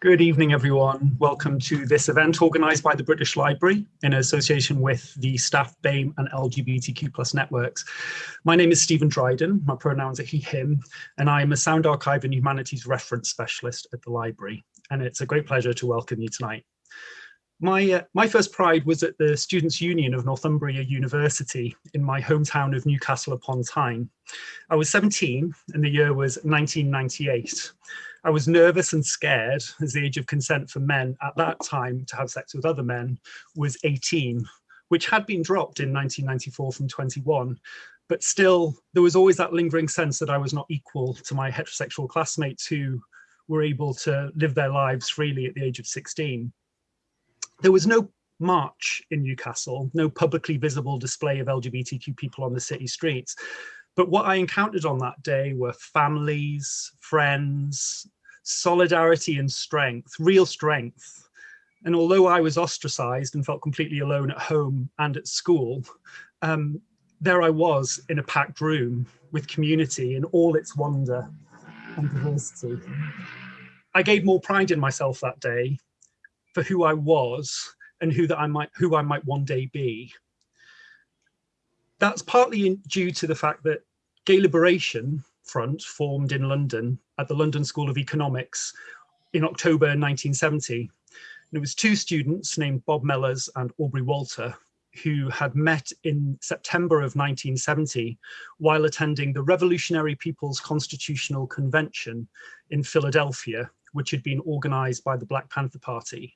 Good evening, everyone. Welcome to this event organised by the British Library in association with the Staff BAME and LGBTQ plus networks. My name is Stephen Dryden, my pronouns are he, him, and I am a Sound Archive and Humanities Reference Specialist at the library. And it's a great pleasure to welcome you tonight. My, uh, my first pride was at the Students' Union of Northumbria University in my hometown of Newcastle upon Tyne. I was 17 and the year was 1998. I was nervous and scared as the age of consent for men at that time to have sex with other men was 18, which had been dropped in 1994 from 21. But still, there was always that lingering sense that I was not equal to my heterosexual classmates who were able to live their lives freely at the age of 16. There was no march in Newcastle, no publicly visible display of LGBTQ people on the city streets, but what I encountered on that day were families, friends, solidarity and strength, real strength. And although I was ostracized and felt completely alone at home and at school, um, there I was in a packed room with community in all its wonder and diversity. I gave more pride in myself that day for who I was and who that I might who I might one day be. That's partly in, due to the fact that Gay Liberation Front formed in London at the London School of Economics in October 1970. And it was two students named Bob Mellors and Aubrey Walter who had met in September of 1970 while attending the Revolutionary People's Constitutional Convention in Philadelphia, which had been organized by the Black Panther Party.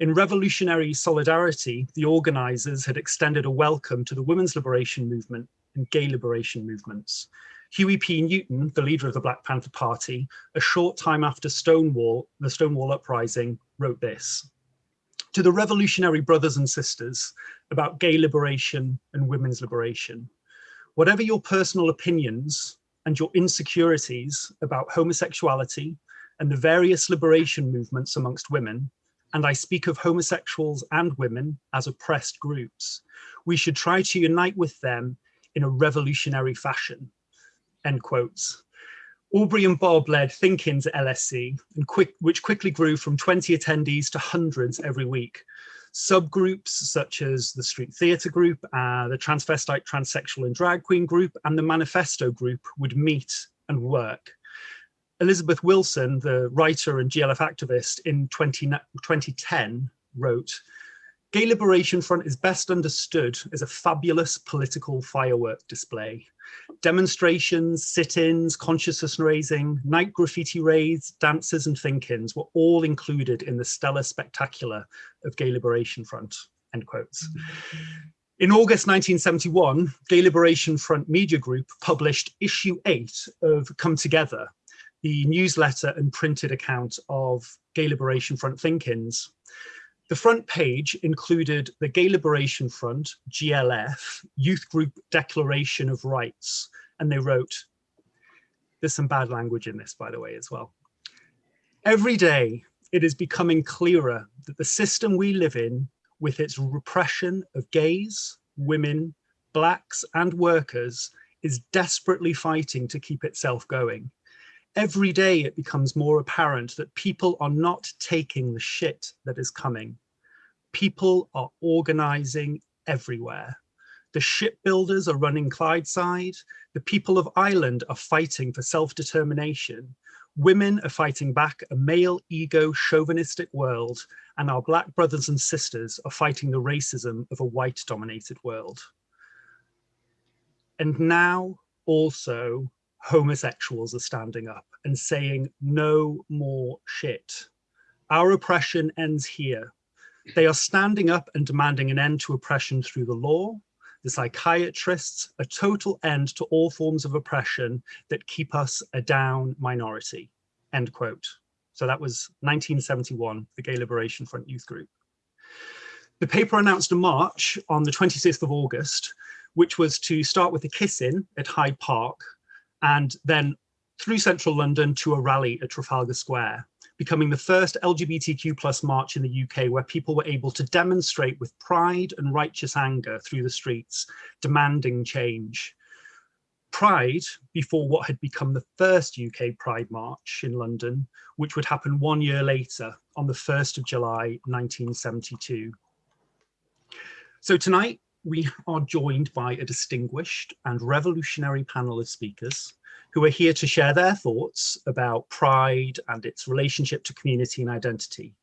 In revolutionary solidarity, the organizers had extended a welcome to the women's liberation movement and gay liberation movements. Huey P. Newton, the leader of the Black Panther Party, a short time after Stonewall, the Stonewall Uprising, wrote this. To the revolutionary brothers and sisters about gay liberation and women's liberation, whatever your personal opinions and your insecurities about homosexuality and the various liberation movements amongst women, and I speak of homosexuals and women as oppressed groups, we should try to unite with them in a revolutionary fashion, end quotes. Aubrey and Bob led Think-Ins at LSE, and quick, which quickly grew from 20 attendees to hundreds every week. Subgroups such as the Street Theatre Group, uh, the Transvestite, Transsexual and Drag Queen Group, and the Manifesto Group would meet and work. Elizabeth Wilson, the writer and GLF activist in 20, 2010 wrote, Gay Liberation Front is best understood as a fabulous political firework display. Demonstrations, sit-ins, consciousness raising, night graffiti raids, dances and think-ins were all included in the stellar spectacular of Gay Liberation Front, end quotes. In August 1971, Gay Liberation Front Media Group published issue eight of Come Together, the newsletter and printed account of Gay Liberation Front think-ins. The front page included the Gay Liberation Front, GLF, Youth Group Declaration of Rights, and they wrote, there's some bad language in this, by the way, as well. Every day, it is becoming clearer that the system we live in, with its repression of gays, women, blacks, and workers, is desperately fighting to keep itself going. Every day it becomes more apparent that people are not taking the shit that is coming. People are organizing everywhere. The shipbuilders are running Clydeside. The people of Ireland are fighting for self-determination. Women are fighting back a male ego chauvinistic world and our black brothers and sisters are fighting the racism of a white dominated world. And now also homosexuals are standing up and saying no more shit. Our oppression ends here. They are standing up and demanding an end to oppression through the law, the psychiatrists, a total end to all forms of oppression that keep us a down minority, end quote. So that was 1971, the Gay Liberation Front Youth Group. The paper announced a march on the 26th of August, which was to start with a kiss-in at Hyde Park and then through central London to a rally at Trafalgar Square, becoming the first LGBTQ plus march in the UK where people were able to demonstrate with pride and righteous anger through the streets, demanding change. Pride before what had become the first UK Pride March in London, which would happen one year later on the 1st of July 1972. So tonight we are joined by a distinguished and revolutionary panel of speakers who are here to share their thoughts about pride and its relationship to community and identity.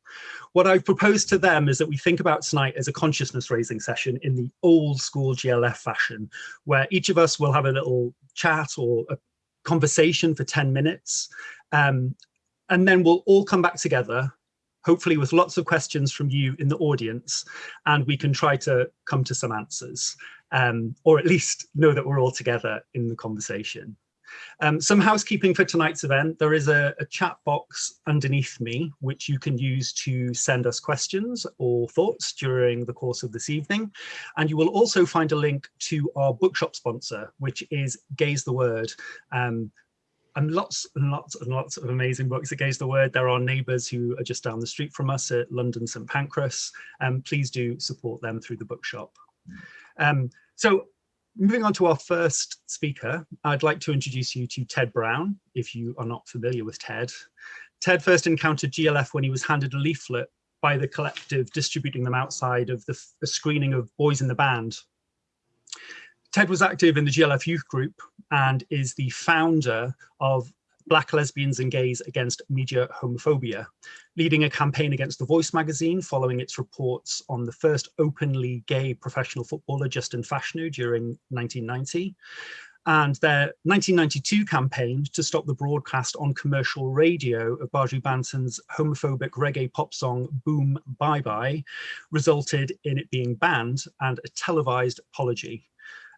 What I've proposed to them is that we think about tonight as a consciousness raising session in the old school GLF fashion, where each of us will have a little chat or a conversation for 10 minutes. Um, and then we'll all come back together hopefully with lots of questions from you in the audience, and we can try to come to some answers, um, or at least know that we're all together in the conversation. Um, some housekeeping for tonight's event. There is a, a, chat box underneath me, which you can use to send us questions or thoughts during the course of this evening. And you will also find a link to our bookshop sponsor, which is Gay's the Word. Um, and lots and lots and lots of amazing books Gay's the Word. There are neighbours who are just down the street from us at London St Pancras. Um, please do support them through the bookshop. Um, so moving on to our first speaker, I'd like to introduce you to Ted Brown, if you are not familiar with Ted. Ted first encountered GLF when he was handed a leaflet by the collective distributing them outside of the, the screening of Boys in the Band. Ted was active in the GLF youth group and is the founder of Black Lesbians and Gays Against Media Homophobia, leading a campaign against The Voice magazine following its reports on the first openly gay professional footballer, Justin Fashanu, during 1990, and their 1992 campaign to stop the broadcast on commercial radio of Buju Banton's homophobic reggae pop song Boom Bye Bye resulted in it being banned and a televised apology.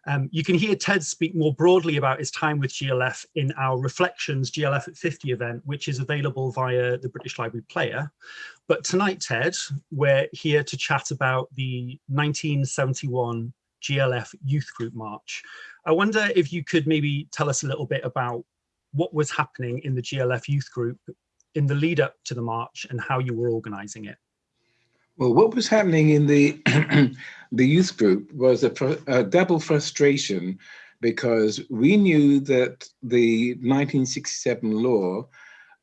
Um, you can hear Ted speak more broadly about his time with GLF in our Reflections GLF at 50 event, which is available via the British Library Player. But tonight, Ted, we're here to chat about the 1971 GLF Youth Group March. I wonder if you could maybe tell us a little bit about what was happening in the GLF Youth Group in the lead up to the march and how you were organising it. Well, what was happening in the the youth group was a, a, double frustration because we knew that the 1967 law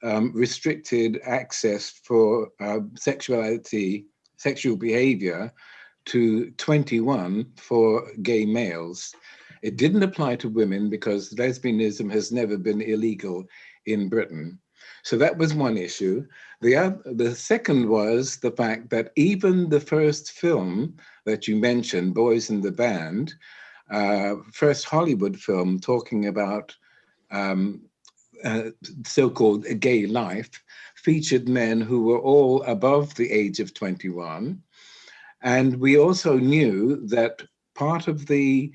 um, restricted access for uh, sexuality, sexual behavior to 21 for gay males. It didn't apply to women because lesbianism has never been illegal in Britain. So that was one issue. The, other, the second was the fact that even the first film that you mentioned, Boys in the Band, uh, first Hollywood film talking about um, uh, so-called gay life, featured men who were all above the age of 21. And we also knew that part of the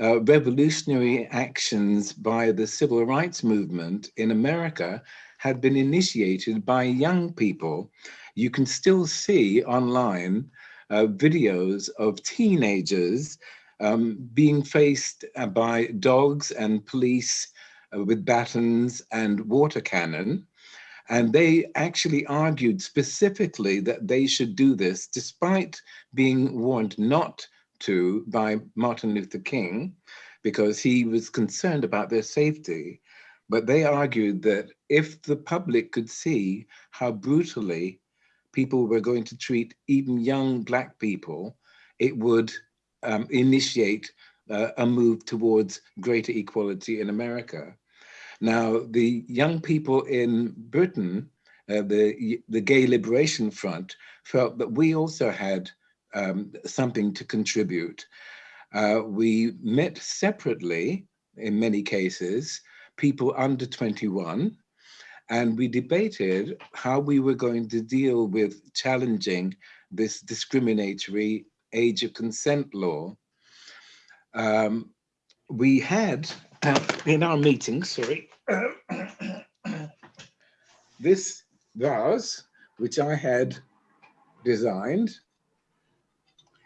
uh, revolutionary actions by the civil rights movement in America had been initiated by young people. You can still see online uh, videos of teenagers um, being faced uh, by dogs and police uh, with batons and water cannon. And they actually argued specifically that they should do this despite being warned not to by Martin Luther King because he was concerned about their safety. But they argued that if the public could see how brutally people were going to treat even young black people, it would um, initiate uh, a move towards greater equality in America. Now, the young people in Britain, uh, the, the Gay Liberation Front, felt that we also had um, something to contribute. Uh, we met separately in many cases, people under 21, and we debated how we were going to deal with challenging this discriminatory age of consent law. Um, we had uh, in our meeting, sorry, this vase, which I had designed.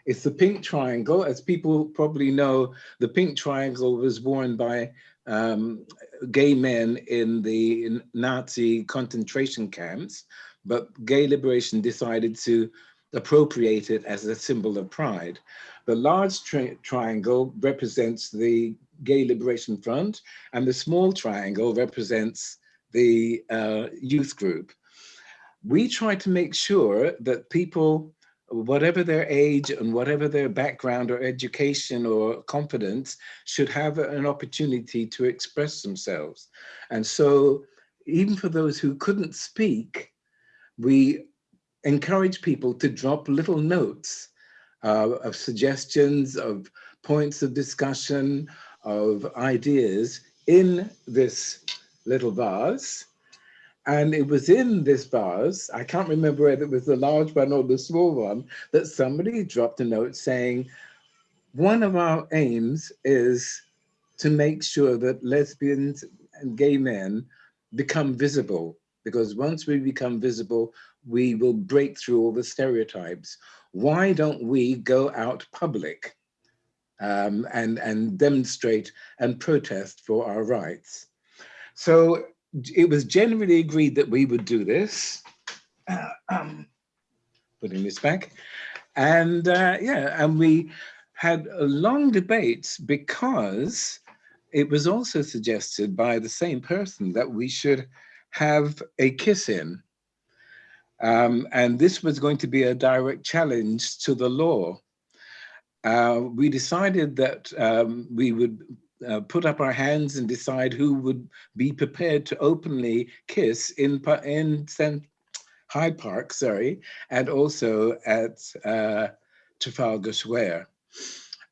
It's the pink triangle. As people probably know, the pink triangle was worn by um, gay men in the Nazi concentration camps, but gay liberation decided to appropriate it as a symbol of pride. The large tri triangle represents the Gay Liberation Front and the small triangle represents the uh, youth group. We try to make sure that people, whatever their age and whatever their background or education or confidence, should have an opportunity to express themselves. And so even for those who couldn't speak, we encourage people to drop little notes uh, of suggestions, of points of discussion, of ideas in this little vase. And it was in this vase, I can't remember whether it was the large one or the small one, that somebody dropped a note saying, one of our aims is to make sure that lesbians and gay men become visible because once we become visible, we will break through all the stereotypes. Why don't we go out public um, and, and demonstrate and protest for our rights? So it was generally agreed that we would do this. Uh, um, putting this back. And uh, yeah, and we had a long debate because it was also suggested by the same person that we should have a kiss in. Um, and this was going to be a direct challenge to the law. Uh, we decided that um, we would uh, put up our hands and decide who would be prepared to openly kiss in, in Hyde Park, sorry, and also at uh, Trafalgar Square.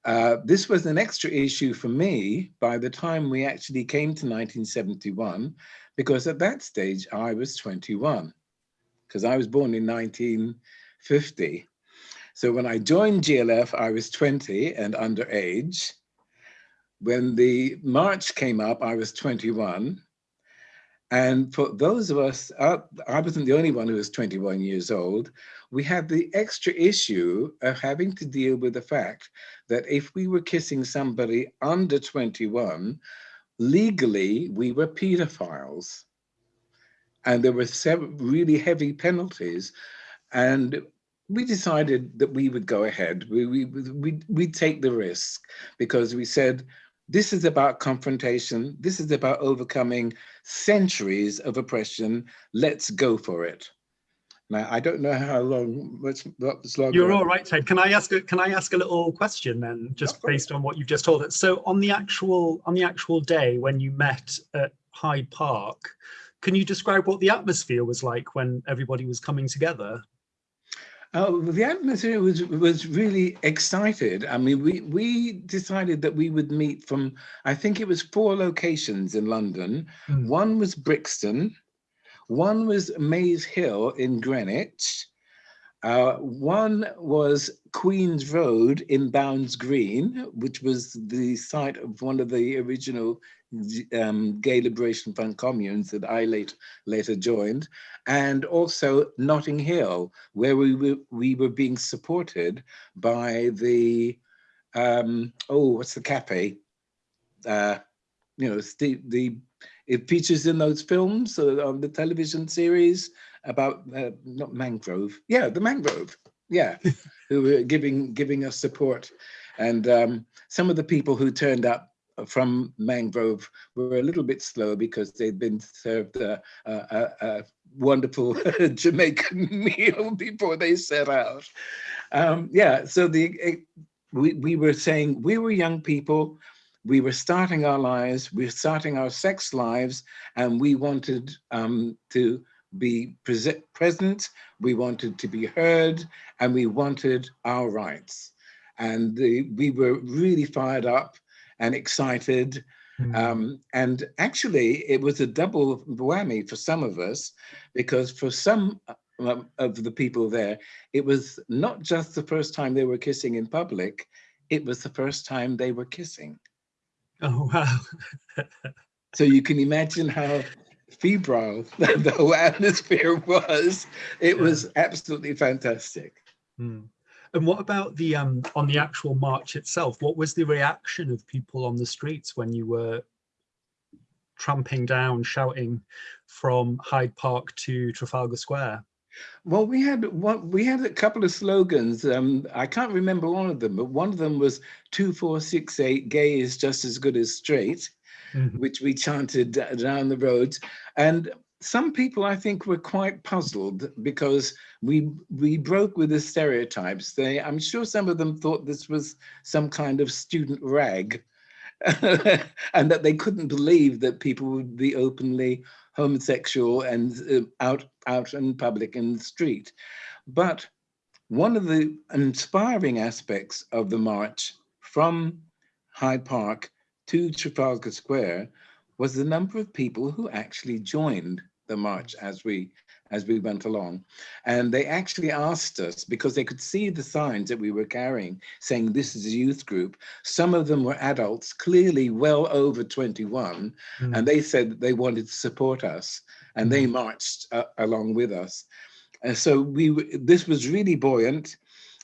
Uh, this was an extra issue for me by the time we actually came to 1971, because at that stage I was 21, because I was born in 1950. So when I joined GLF, I was 20 and underage. When the march came up, I was 21. And for those of us, uh, I wasn't the only one who was 21 years old, we had the extra issue of having to deal with the fact that if we were kissing somebody under 21, legally we were pedophiles. And there were several really heavy penalties. And we decided that we would go ahead. We, we, we, we'd take the risk because we said, this is about confrontation. This is about overcoming centuries of oppression. Let's go for it. Now, I don't know how long, what's, what's long. You're all right, Ted. Can I ask a, can I ask a little question then, just based on what you've just told us? So on the actual on the actual day when you met at Hyde Park, can you describe what the atmosphere was like when everybody was coming together? Oh, the atmosphere was was really excited. I mean, we we decided that we would meet from I think it was four locations in London. Mm. One was Brixton, one was Maze Hill in Greenwich. Uh, one was Queen's Road in Bounds Green, which was the site of one of the original um, Gay Liberation Front communes that I later, later joined, and also Notting Hill, where we were, we were being supported by the, um, oh, what's the cafe? Uh, you know, the it features in those films uh, on the television series about uh, not mangrove. Yeah the mangrove. Yeah. Who were giving giving us support. And um, some of the people who turned up from mangrove were a little bit slow because they'd been served a, a, a wonderful jamaican meal before they set out. Um, yeah so the it, we, we were saying we were young people we were starting our lives, we were starting our sex lives, and we wanted um, to be present, we wanted to be heard, and we wanted our rights. And the, we were really fired up and excited. Mm. Um, and actually, it was a double whammy for some of us, because for some uh, of the people there, it was not just the first time they were kissing in public, it was the first time they were kissing. Oh, wow. so you can imagine how febrile the whole atmosphere was. It yeah. was absolutely fantastic. Mm. And what about the um on the actual march itself? What was the reaction of people on the streets when you were tramping down, shouting from Hyde Park to Trafalgar Square? Well, we had one, we had a couple of slogans. Um, I can't remember all of them, but one of them was two, four, six, eight, gay is just as good as straight, mm -hmm. which we chanted down the roads. And some people, I think, were quite puzzled because we we broke with the stereotypes. They, I'm sure some of them thought this was some kind of student rag and that they couldn't believe that people would be openly homosexual and uh, out out in public in the street. But one of the inspiring aspects of the march from Hyde Park to Trafalgar Square was the number of people who actually joined the march as we as we went along. And they actually asked us, because they could see the signs that we were carrying, saying this is a youth group. Some of them were adults, clearly well over 21, mm. and they said that they wanted to support us, and they hmm. marched uh, along with us. And so we, this was really buoyant,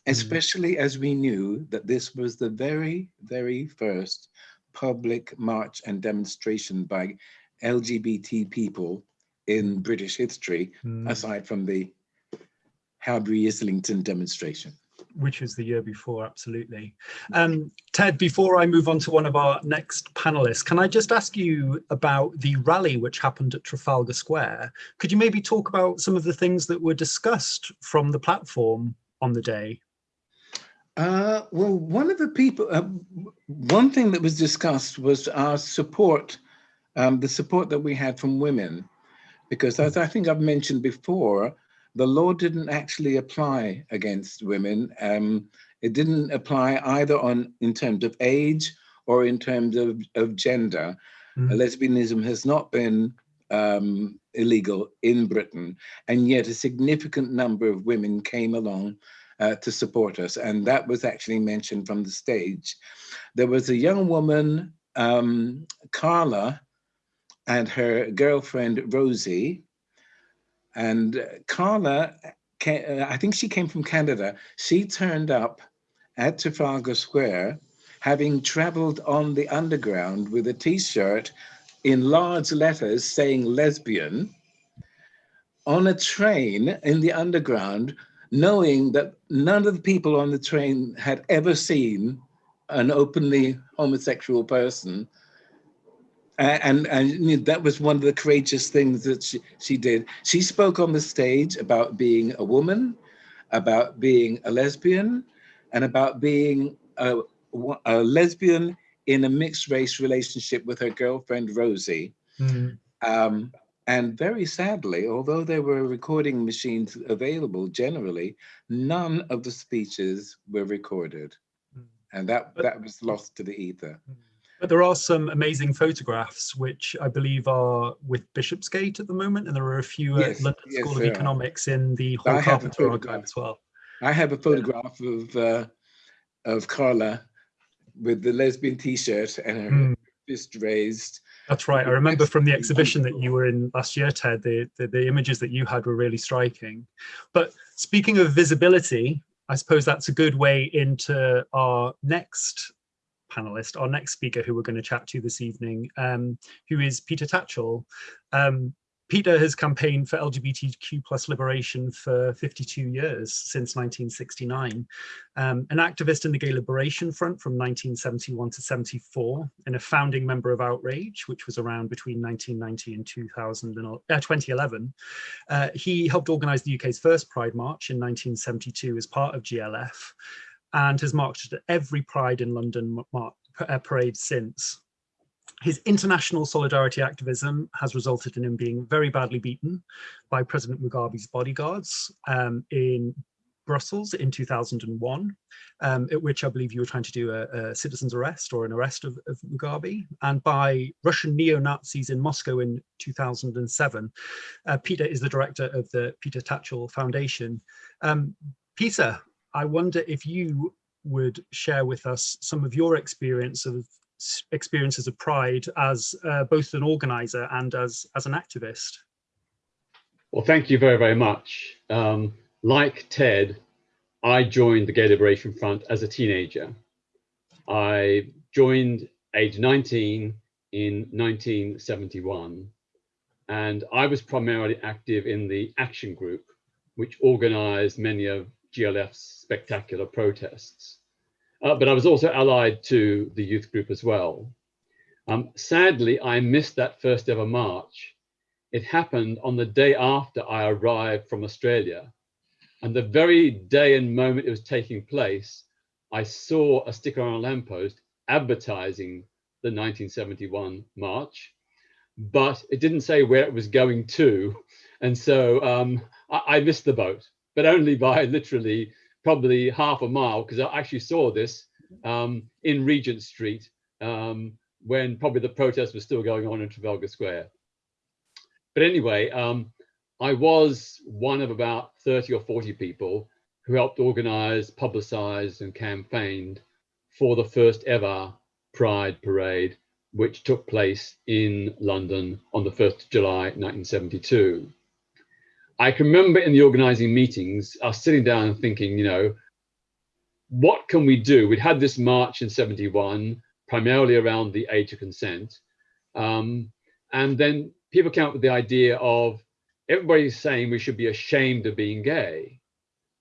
hmm. especially as we knew that this was the very, very first public march and demonstration by LGBT people in British history, mm. aside from the Highbury Islington demonstration. Which was the year before, absolutely. Um, Ted, before I move on to one of our next panelists, can I just ask you about the rally which happened at Trafalgar Square? Could you maybe talk about some of the things that were discussed from the platform on the day? Uh, well, one of the people, uh, one thing that was discussed was our support, um, the support that we had from women because as I think I've mentioned before, the law didn't actually apply against women. Um, it didn't apply either on in terms of age or in terms of, of gender. Mm. Lesbianism has not been um, illegal in Britain, and yet a significant number of women came along uh, to support us, and that was actually mentioned from the stage. There was a young woman, um, Carla, and her girlfriend, Rosie. And Carla, uh, I think she came from Canada. She turned up at Trafalgar Square, having traveled on the underground with a t-shirt in large letters saying lesbian, on a train in the underground, knowing that none of the people on the train had ever seen an openly homosexual person and, and that was one of the courageous things that she, she did. She spoke on the stage about being a woman, about being a lesbian, and about being a, a lesbian in a mixed race relationship with her girlfriend, Rosie. Mm -hmm. um, and very sadly, although there were recording machines available generally, none of the speeches were recorded. Mm -hmm. And that, that was lost to the ether. Mm -hmm. But there are some amazing photographs, which I believe are with Bishopsgate at the moment, and there are a few yes, at London yes, School of Economics in the Hall Carpenter archive as well. I have a photograph yeah. of uh, of Carla with the lesbian T-shirt and her mm. fist raised. That's right. I remember from the exhibition that you were in last year, Ted, the, the, the images that you had were really striking. But speaking of visibility, I suppose that's a good way into our next panelist, our next speaker who we're going to chat to this evening, um, who is Peter Tatchell. Um, Peter has campaigned for LGBTQ plus liberation for 52 years, since 1969. Um, an activist in the Gay Liberation Front from 1971 to 74, and a founding member of Outrage, which was around between 1990 and 2000 and, uh, 2011. Uh, he helped organize the UK's first Pride March in 1972 as part of GLF, and has marched at every Pride in London uh, parade since. His international solidarity activism has resulted in him being very badly beaten by President Mugabe's bodyguards um, in Brussels in 2001, um, at which I believe you were trying to do a, a citizen's arrest or an arrest of, of Mugabe, and by Russian neo-Nazis in Moscow in 2007. Uh, Peter is the director of the Peter Tatchell Foundation. Um, Peter, I wonder if you would share with us some of your experience of experiences of pride as uh, both an organizer and as as an activist. Well, thank you very, very much. Um, like Ted, I joined the Gay Liberation Front as a teenager. I joined age 19 in 1971, and I was primarily active in the action group which organized many of GLF's spectacular protests. Uh, but I was also allied to the youth group as well. Um, sadly, I missed that first ever march. It happened on the day after I arrived from Australia. And the very day and moment it was taking place, I saw a sticker on a lamppost advertising the 1971 march, but it didn't say where it was going to. And so um, I, I missed the boat, but only by literally probably half a mile because I actually saw this um, in Regent Street um, when probably the protest was still going on in Trafalgar Square. But anyway, um, I was one of about 30 or 40 people who helped organize, publicize and campaigned for the first ever Pride Parade, which took place in London on the 1st of July 1972. I can remember in the organizing meetings, was sitting down and thinking, you know, what can we do? We'd had this march in 71, primarily around the age of consent. Um, and then people came up with the idea of everybody's saying we should be ashamed of being gay.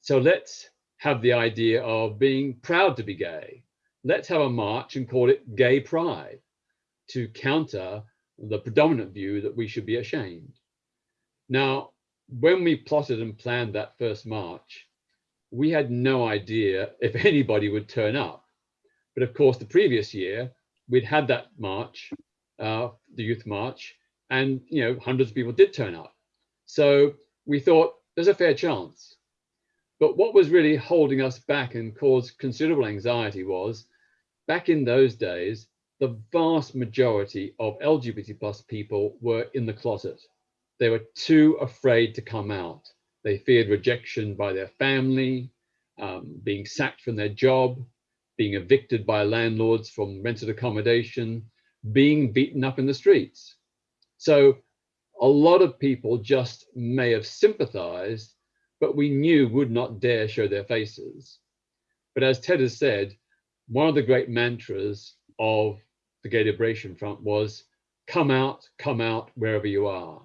So let's have the idea of being proud to be gay. Let's have a march and call it gay pride to counter the predominant view that we should be ashamed. Now, when we plotted and planned that first march, we had no idea if anybody would turn up. But of course, the previous year, we'd had that march, uh, the youth march, and you know, hundreds of people did turn up. So we thought there's a fair chance. But what was really holding us back and caused considerable anxiety was back in those days, the vast majority of LGBT plus people were in the closet. They were too afraid to come out. They feared rejection by their family, um, being sacked from their job, being evicted by landlords from rented accommodation, being beaten up in the streets. So a lot of people just may have sympathized, but we knew would not dare show their faces. But as Ted has said, one of the great mantras of the Gay Liberation Front was come out, come out wherever you are.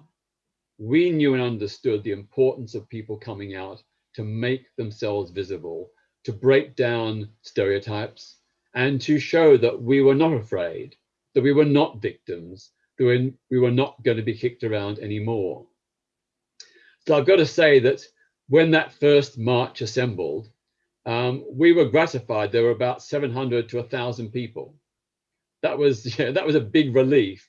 We knew and understood the importance of people coming out to make themselves visible, to break down stereotypes, and to show that we were not afraid, that we were not victims, that we were not going to be kicked around anymore. So I've got to say that when that first march assembled, um, we were gratified. There were about 700 to 1,000 people. That was yeah, that was a big relief.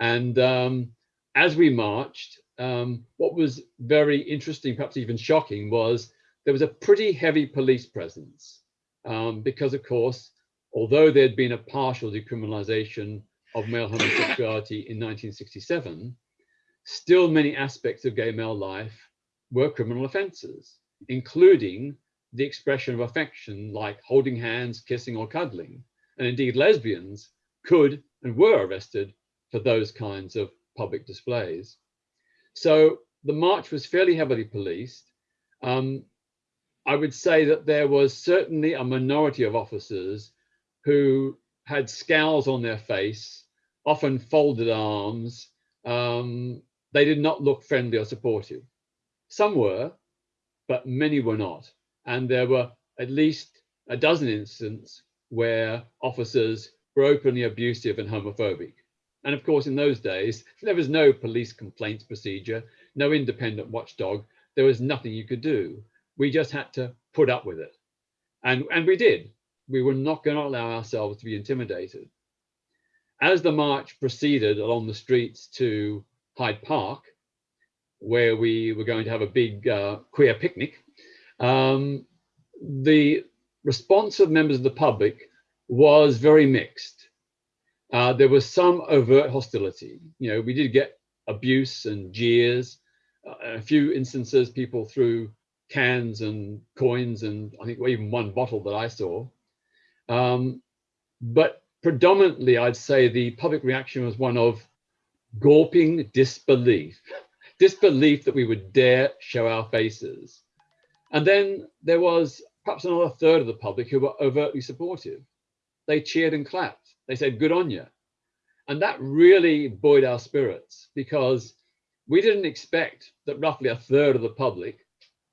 And um, as we marched, um, what was very interesting, perhaps even shocking, was there was a pretty heavy police presence um, because, of course, although there'd been a partial decriminalization of male homosexuality in 1967, still many aspects of gay male life were criminal offences, including the expression of affection like holding hands, kissing or cuddling. And indeed lesbians could and were arrested for those kinds of public displays. So the march was fairly heavily policed. Um, I would say that there was certainly a minority of officers who had scowls on their face often folded arms. Um, they did not look friendly or supportive. Some were, but many were not. And there were at least a dozen instances where officers were openly abusive and homophobic. And of course, in those days, there was no police complaints procedure, no independent watchdog. There was nothing you could do. We just had to put up with it. And, and we did. We were not going to allow ourselves to be intimidated as the march proceeded along the streets to Hyde Park, where we were going to have a big uh, queer picnic, um, the response of members of the public was very mixed. Uh, there was some overt hostility. You know, we did get abuse and jeers. Uh, a few instances, people threw cans and coins and I think even one bottle that I saw. Um, but predominantly, I'd say the public reaction was one of gawping disbelief, disbelief that we would dare show our faces. And then there was perhaps another third of the public who were overtly supportive. They cheered and clapped. They said, good on you. And that really buoyed our spirits because we didn't expect that roughly a third of the public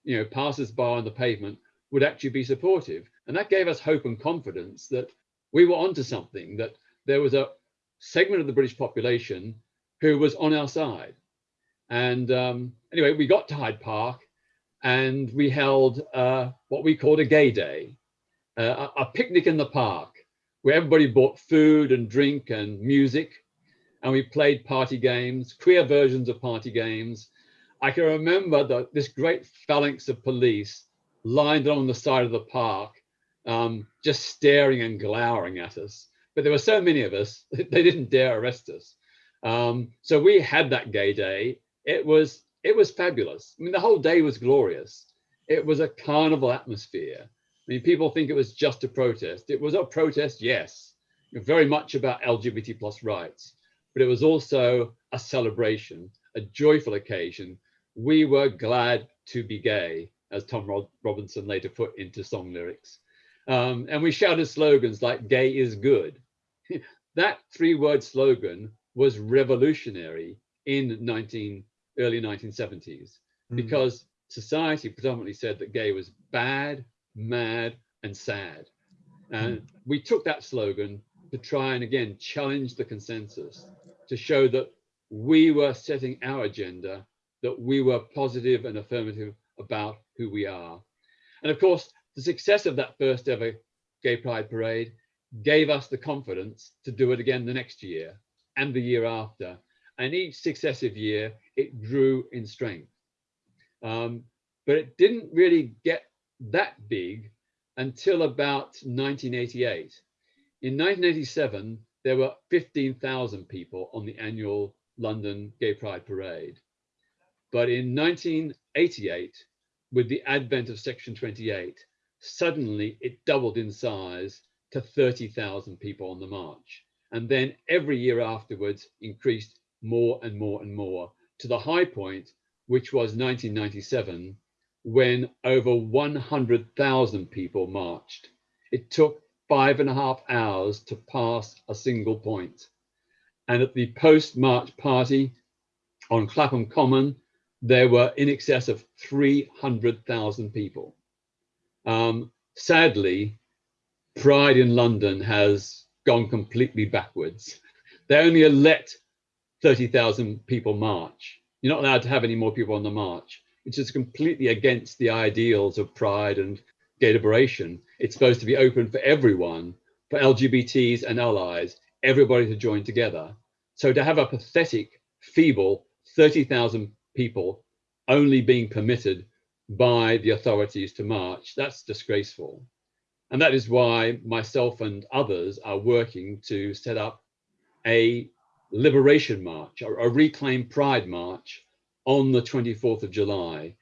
you know, passers-by on the pavement would actually be supportive. And that gave us hope and confidence that we were onto something, that there was a segment of the British population who was on our side. And um, anyway, we got to Hyde Park and we held uh, what we called a gay day, uh, a, a picnic in the park where everybody bought food and drink and music. And we played party games, queer versions of party games. I can remember the, this great phalanx of police lined along the side of the park, um, just staring and glowering at us. But there were so many of us, they didn't dare arrest us. Um, so we had that gay day. It was it was fabulous. I mean, the whole day was glorious. It was a carnival atmosphere. I mean, people think it was just a protest. It was a protest, yes, very much about LGBT plus rights, but it was also a celebration, a joyful occasion. We were glad to be gay, as Tom Robinson later put into song lyrics. Um, and we shouted slogans like gay is good. that three word slogan was revolutionary in 19, early 1970s mm. because society predominantly said that gay was bad, mad, and sad. And mm. we took that slogan to try and again challenge the consensus to show that we were setting our agenda, that we were positive and affirmative about who we are. And of course, the success of that first ever Gay Pride Parade gave us the confidence to do it again the next year and the year after. And each successive year, it grew in strength. Um, but it didn't really get that big until about 1988. In 1987, there were 15,000 people on the annual London Gay Pride Parade. But in 1988, with the advent of Section 28, suddenly it doubled in size to 30,000 people on the march and then every year afterwards increased more and more and more to the high point, which was 1997, when over 100,000 people marched. It took five and a half hours to pass a single point. And at the post-march party on Clapham Common, there were in excess of 300,000 people. Um, sadly, Pride in London has gone completely backwards. They only let 30,000 people march. You're not allowed to have any more people on the march, which is completely against the ideals of pride and gay liberation. It's supposed to be open for everyone, for LGBTs and allies, everybody to join together. So to have a pathetic, feeble 30,000 people only being permitted by the authorities to march, that's disgraceful. And that is why myself and others are working to set up a liberation march, a, a reclaim pride march on the 24th of July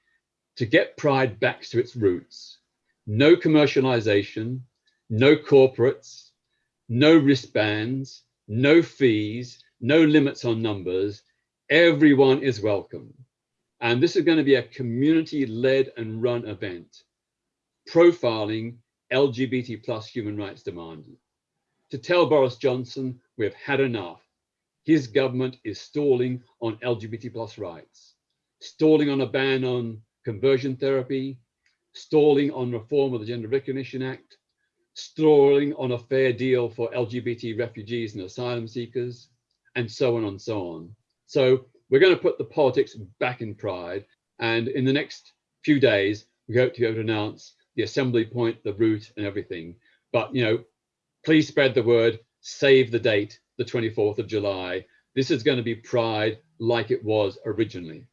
to get pride back to its roots. No commercialization, no corporates, no wristbands, no fees, no limits on numbers. Everyone is welcome. And this is going to be a community led and run event, profiling LGBT plus human rights demand. To tell Boris Johnson we've had enough. His government is stalling on LGBT plus rights, stalling on a ban on conversion therapy, stalling on reform of the Gender Recognition Act, stalling on a fair deal for LGBT refugees and asylum seekers, and so on and so on. So we're going to put the politics back in pride. And in the next few days, we hope to be able to announce the assembly point, the route and everything. But, you know, please spread the word, save the date, the 24th of July. This is going to be Pride like it was originally.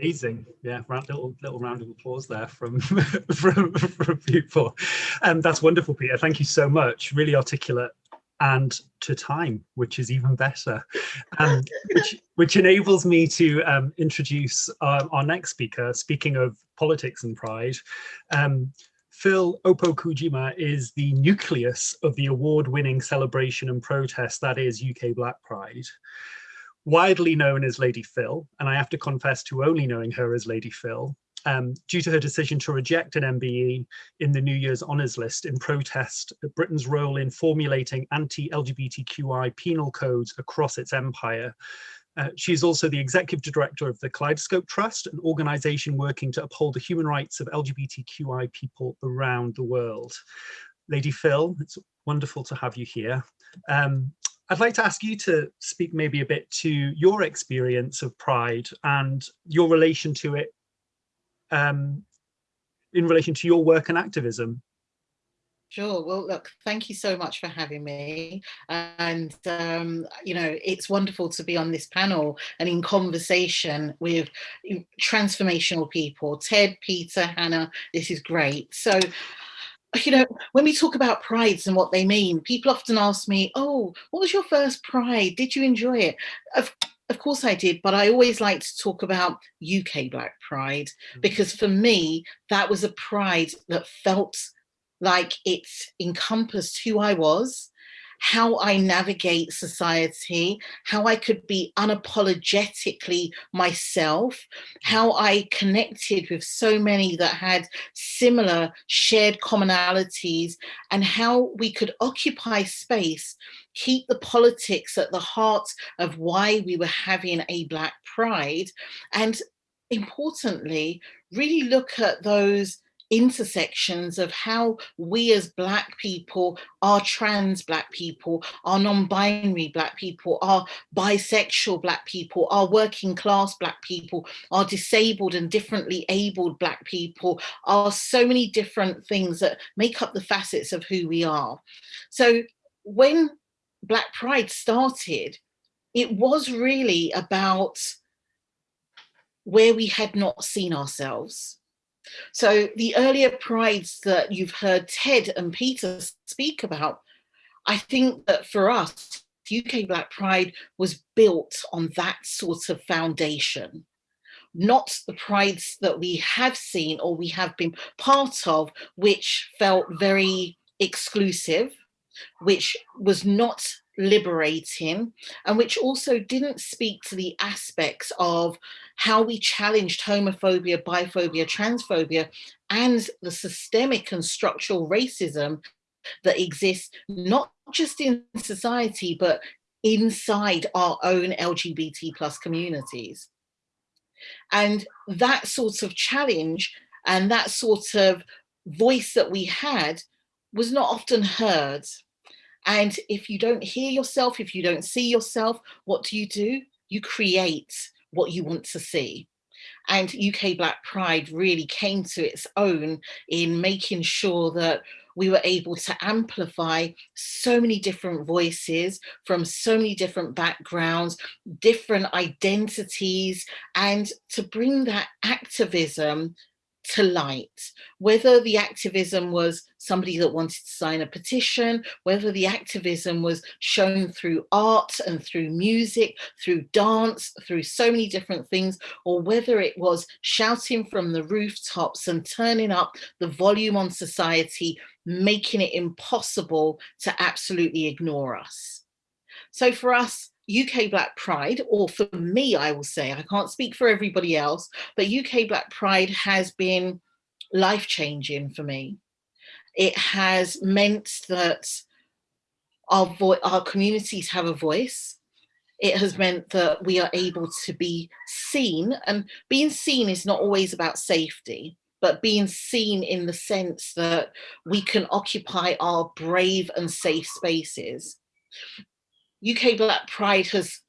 Amazing, yeah. Round, little little round of applause there from from, from people, and um, that's wonderful, Peter. Thank you so much. Really articulate and to time, which is even better, um, which, which enables me to um, introduce our, our, next speaker. Speaking of politics and pride, um, Phyll Opoku-Gyimah is the nucleus of the award-winning celebration and protest that is UK Black Pride. Widely known as Lady Phyll, and I have to confess to only knowing her as Lady Phyll, um, due to her decision to reject an MBE in the New Year's honours list in protest of Britain's role in formulating anti-LGBTQI penal codes across its empire. Uh, she's also the executive director of the Kaleidoscope Trust, an organization working to uphold the human rights of LGBTQI people around the world. Lady Phyll, it's wonderful to have you here. Um, I'd like to ask you to speak maybe a bit to your experience of Pride and your relation to it um, in relation to your work and activism. Sure. Well, look, thank you so much for having me. And, um, you know, it's wonderful to be on this panel and in conversation with transformational people, Ted, Peter, Hannah, this is great. So, you know, when we talk about prides and what they mean, people often ask me, oh, what was your first pride? Did you enjoy it? Of, of course I did, but I always like to talk about UK Black Pride, mm. because for me, that was a pride that felt like it encompassed who I was, how I navigate society, how I could be unapologetically myself, how I connected with so many that had similar shared commonalities, and how we could occupy space, keep the politics at the heart of why we were having a Black Pride, and importantly, really look at those intersections of how we as black people are trans black people are non-binary black people are bisexual black people are working class black people are disabled and differently abled black people are so many different things that make up the facets of who we are. So when black pride started it was really about where we had not seen ourselves so the earlier prides that you've heard Ted and Peter speak about, I think that for us, UK Black Pride was built on that sort of foundation not the prides that we have seen or we have been part of, which felt very exclusive, which was not liberating and which also didn't speak to the aspects of how we challenged homophobia, biphobia, transphobia, and the systemic and structural racism that exists not just in society, but inside our own LGBT plus communities. And that sort of challenge and that sort of voice that we had was not often heard and if you don't hear yourself, if you don't see yourself, what do you do? You create what you want to see. And UK Black Pride really came to its own in making sure that we were able to amplify so many different voices from so many different backgrounds, different identities, and to bring that activism to light, whether the activism was somebody that wanted to sign a petition, whether the activism was shown through art and through music, through dance, through so many different things, or whether it was shouting from the rooftops and turning up the volume on society, making it impossible to absolutely ignore us. So for us, UK Black Pride, or for me, I will say, I can't speak for everybody else, but UK Black Pride has been life-changing for me. It has meant that our, our communities have a voice. It has meant that we are able to be seen, and being seen is not always about safety, but being seen in the sense that we can occupy our brave and safe spaces. UK Black Pride has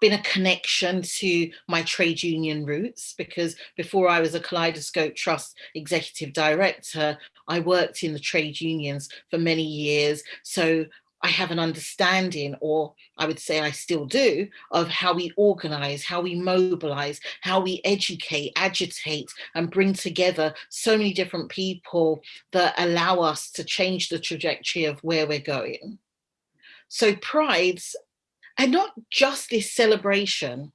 been a connection to my trade union roots because before I was a Kaleidoscope Trust executive director, I worked in the trade unions for many years. So I have an understanding, or I would say I still do, of how we organize, how we mobilize, how we educate, agitate, and bring together so many different people that allow us to change the trajectory of where we're going. So prides are not just this celebration,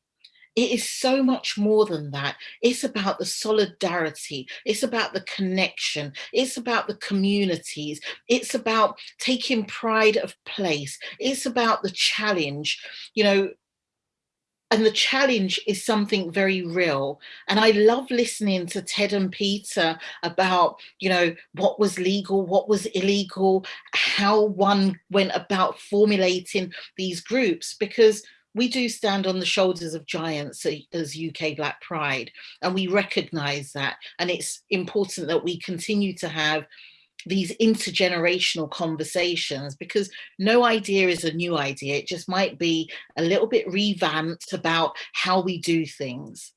it is so much more than that. It's about the solidarity. It's about the connection. It's about the communities. It's about taking pride of place. It's about the challenge. You know, and the challenge is something very real. And I love listening to Ted and Peter about, you know, what was legal, what was illegal, how one went about formulating these groups, because we do stand on the shoulders of giants uh, as UK Black Pride, and we recognise that. And it's important that we continue to have these intergenerational conversations because no idea is a new idea. It just might be a little bit revamped about how we do things.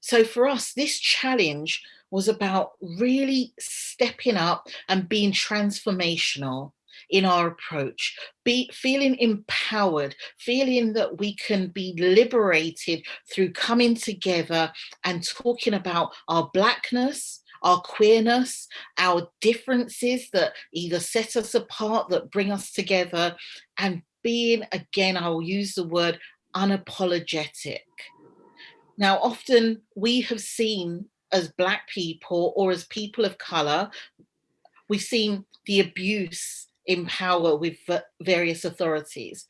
So for us, this challenge was about really stepping up and being transformational in our approach, be feeling empowered, feeling that we can be liberated through coming together and talking about our blackness, our queerness, our differences that either set us apart, that bring us together, and being, again, I'll use the word unapologetic. Now, often we have seen as Black people or as people of colour, we've seen the abuse in power with various authorities.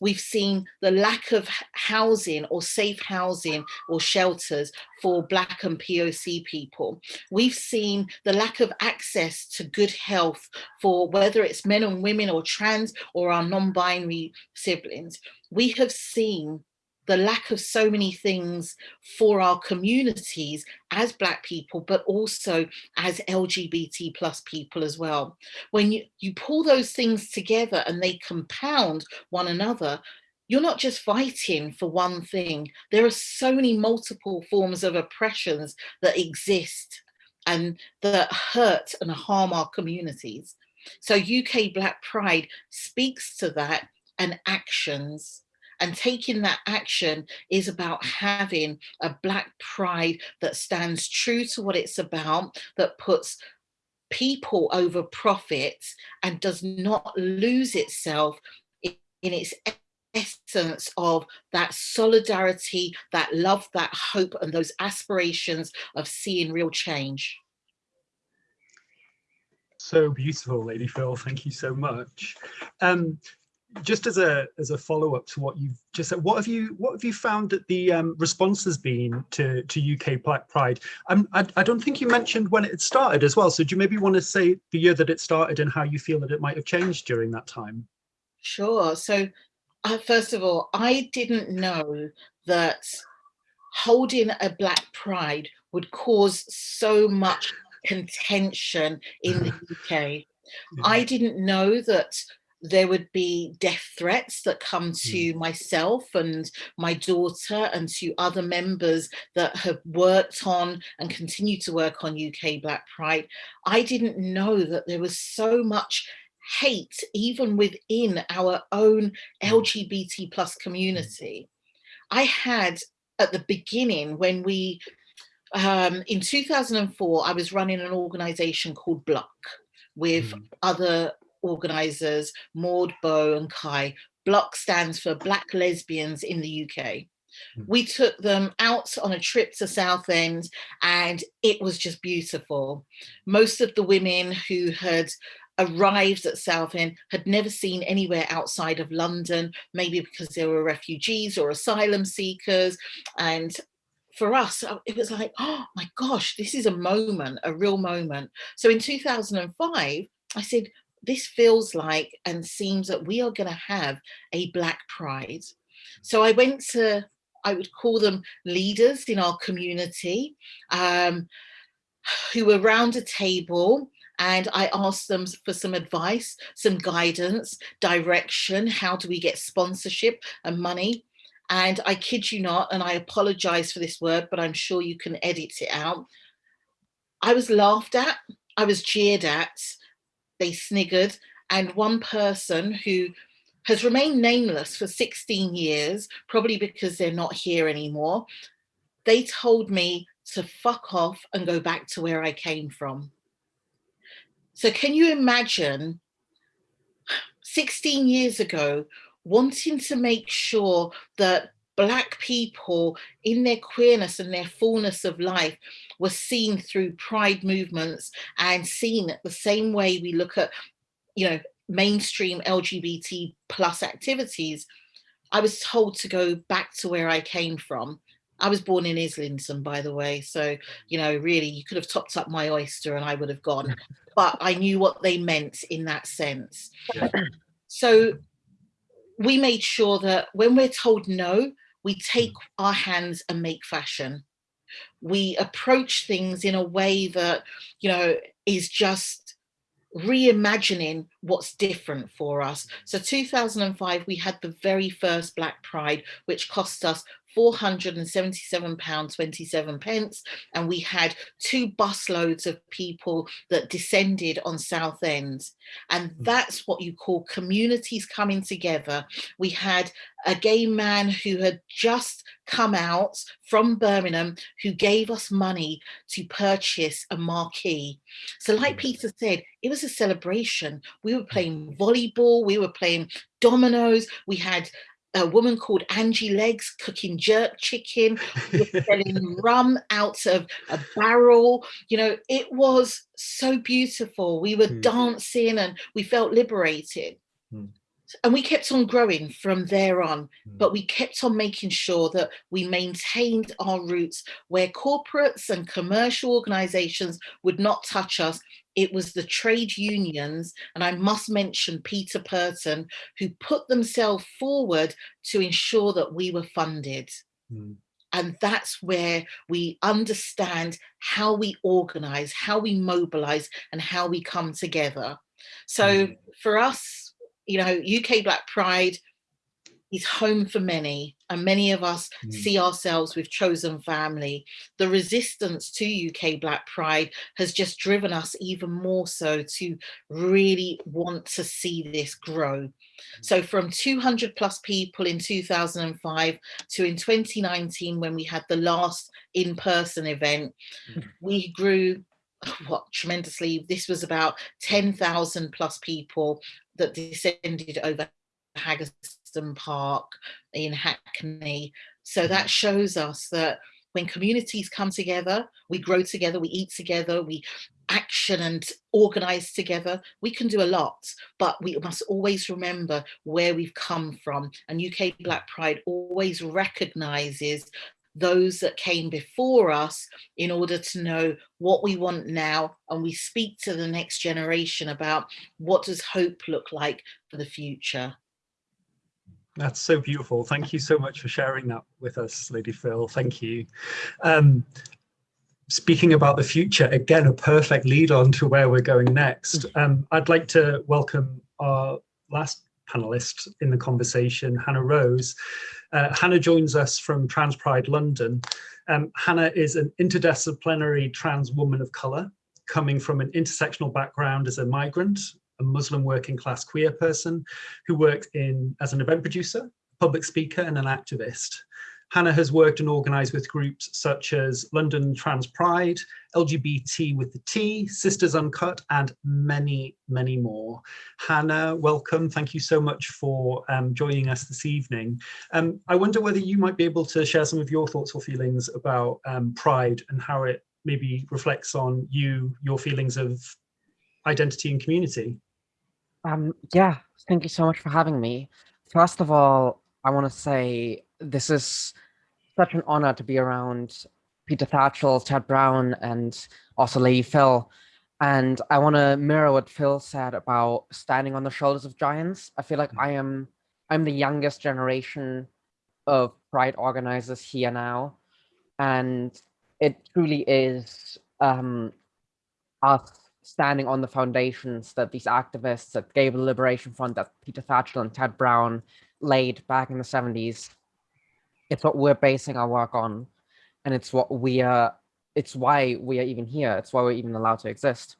We've seen the lack of housing or safe housing or shelters for Black and POC people. We've seen the lack of access to good health for whether it's men and women or trans or our non-binary siblings. We have seen the lack of so many things for our communities as black people but also as lgbt plus people as well. When you you pull those things together and they compound one another you're not just fighting for one thing. There are so many multiple forms of oppressions that exist and that hurt and harm our communities. So uk black pride speaks to that and actions and taking that action is about having a black pride that stands true to what it's about, that puts people over profits and does not lose itself in, its essence of that solidarity, that love, that hope, and those aspirations of seeing real change. So beautiful, Lady Phyll. Thank you so much. Um, just as a as a follow-up to what you've just said, what have you what have you found that the um, response has been to to UK Black Pride? Um, I, I don't think you mentioned when it started as well. So do you maybe want to say the year that it started and how you feel that it might have changed during that time? Sure. So uh, first of all, I didn't know that holding a Black Pride would cause so much contention in the UK. Yeah. I didn't know that there would be death threats that come to mm. myself and my daughter and to other members that have worked on and continue to work on UK Black Pride. I didn't know that there was so much hate even within our own hmm. LGBT plus community. I had at the beginning when we, um, in 2004, I was running an organization called Block with mm. other organisers, Maud, Bo and Kai. Block stands for Black Lesbians in the UK. Hmm. We took them out on a trip to Southend and it was just beautiful. Most of the women who had arrived at Southend had never seen anywhere outside of London, maybe because they were refugees or asylum seekers. And for us, uh, it was like, oh my gosh, this is a moment, a real moment. So in 2005, I said, this feels like and seems that we are going to have a Black Pride. So I went to, I would call them leaders in our community um, who were around a table and I asked them for some advice, some guidance, direction, how do we get sponsorship and money? And I kid you not, and I apologize for this word, but I'm sure you can edit it out. I was laughed at, I was jeered at, they sniggered, and one person who has remained nameless for 16 years, probably because they're not here anymore, they told me to fuck off and go back to where I came from. So can you imagine 16 years ago, wanting to make sure that black people in their queerness and their fullness of life were seen through pride movements and seen the same way we look at, you know, mainstream LGBT plus activities, I was told to go back to where I came from. I was born in Islington, by the way. So, you know, really, you could have topped up my oyster and I would have gone. But I knew what they meant in that sense. Yeah. So we made sure that when we're told no, we hmm. take our hands and make fashion. We approach things in a way that, you know, is just reimagining what's different for us. Hmm. So 2005, we had the very first Black Pride, which cost us 477 pounds 27 pence and we had two busloads of people that descended on Southend and hmm. that's what you call communities coming together we had a gay man who had just come out from Birmingham who gave us money to purchase a marquee. So like hmm. Peter said, it was a celebration. We were playing volleyball, we were playing dominoes, we had a woman called Angie Legs cooking jerk chicken, selling rum out of a barrel. You know, it was so beautiful. We were mm. dancing and we felt liberated. Mm. And we kept on growing from there on, mm. but we kept on making sure that we maintained our roots where corporates and commercial organizations would not touch us it was the trade unions, and I must mention Peter Purton, who put themselves forward to ensure that we were funded. Mm. And that's where we understand how we organize, how we mobilize, and how we come together. So mm. for us, you know, UK Black Pride, is home for many and many of us mm. see ourselves with chosen family. The resistance to uk black pride has just driven us even more so to really want to see this grow. So from 200 plus people in 2005 to in 2019 when we had the last in-person event mm. we grew what tremendously. This was about 10,000 plus people that descended over Park in Hackney. So mm-hmm. that shows us that when communities come together, we grow together, we eat together, we action and organize together, we can do a lot, but we must always remember where we've come from. And UK Black Pride always recognizes those that came before us in order to know what we want now and we speak to the next generation about what does hope look like for the future. That's so beautiful. Thank you so much for sharing that with us, Lady Phyll. Thank you. Um, speaking about the future, again, a perfect lead on to where we're going next. Mm. Um, I'd like to welcome our last panelist in the conversation, Hannah Rose. Uh, Hannah joins us from Trans Pride London. Um, Hannah is an interdisciplinary trans woman of colour, coming from an intersectional background as a migrant a Muslim working class queer person who worked in as an event producer, public speaker and an activist. Hannah has worked and organised with groups such as London Trans Pride, LGBT with the T, Sisters Uncut, and many, many more. Hannah, welcome. Thank you so much for um, joining us this evening. Um, I wonder whether you might be able to share some of your thoughts or feelings about um, Pride and how it maybe reflects on you, your feelings of identity and community. Um, yeah, thank you so much for having me. First of all, I want to say this is such an honor to be around Peter Tatchell, Ted Brown, and also Lady Phyll. And I want to mirror what Phyll said about standing on the shoulders of giants. I feel like I am I'm the youngest generation of Pride organizers here now. And it truly is um, us standing on the foundations that these activists at Gay Liberation Front, that Peter Tatchell and Ted Brown laid back in the 70s. It's what we're basing our work on. And it's what we are, it's why we are even here. It's why we're even allowed to exist.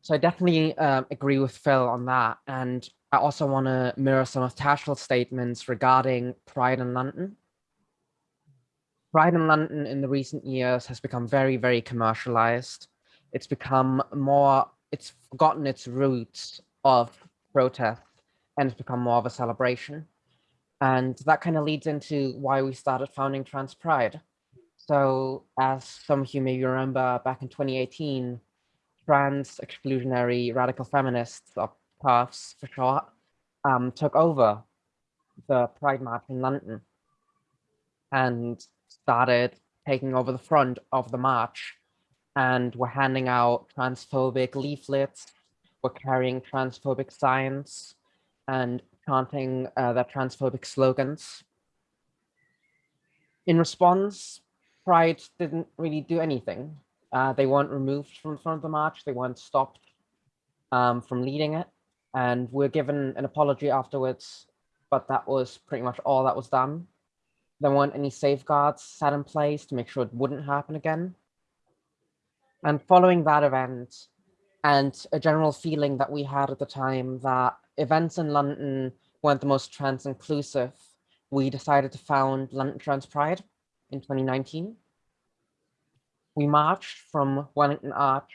So I definitely um, agree with Phyll on that. And I also want to mirror some of Tatchell's statements regarding Pride in London. Pride in London in the recent years has become very, very commercialized it's become more, it's forgotten its roots of protest and it's become more of a celebration. And that kind of leads into why we started founding Trans Pride. So as some of you may remember, back in 2018, trans exclusionary radical feminists, or TERFs for short, um, took over the Pride March in London and started taking over the front of the march and we're handing out transphobic leaflets, we're carrying transphobic signs, and chanting uh, their transphobic slogans. In response, Pride didn't really do anything. Uh, they weren't removed from front of the march. They weren't stopped um, from leading it. And we're given an apology afterwards, but that was pretty much all that was done. There weren't any safeguards set in place to make sure it wouldn't happen again. And following that event, and a general feeling that we had at the time that events in London weren't the most trans inclusive, we decided to found London Trans Pride in 2019. We marched from Wellington Arch,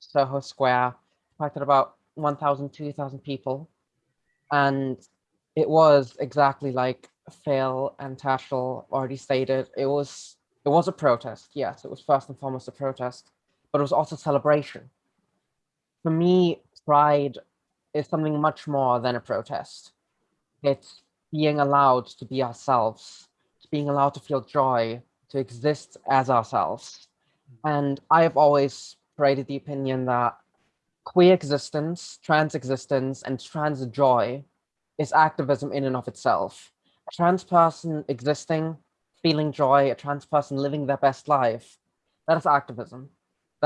Soho Square, attracted about 1,000, 2,000 people. And it was exactly like Phyll and Tatchell already stated, it was it was a protest. Yes, it was first and foremost a protest, but it was also celebration. For me, pride is something much more than a protest. It's being allowed to be ourselves, it's being allowed to feel joy, to exist as ourselves. And I have always paraded the opinion that queer existence, trans existence, and trans joy is activism in and of itself. A trans person existing, feeling joy, a trans person living their best life, that is activism.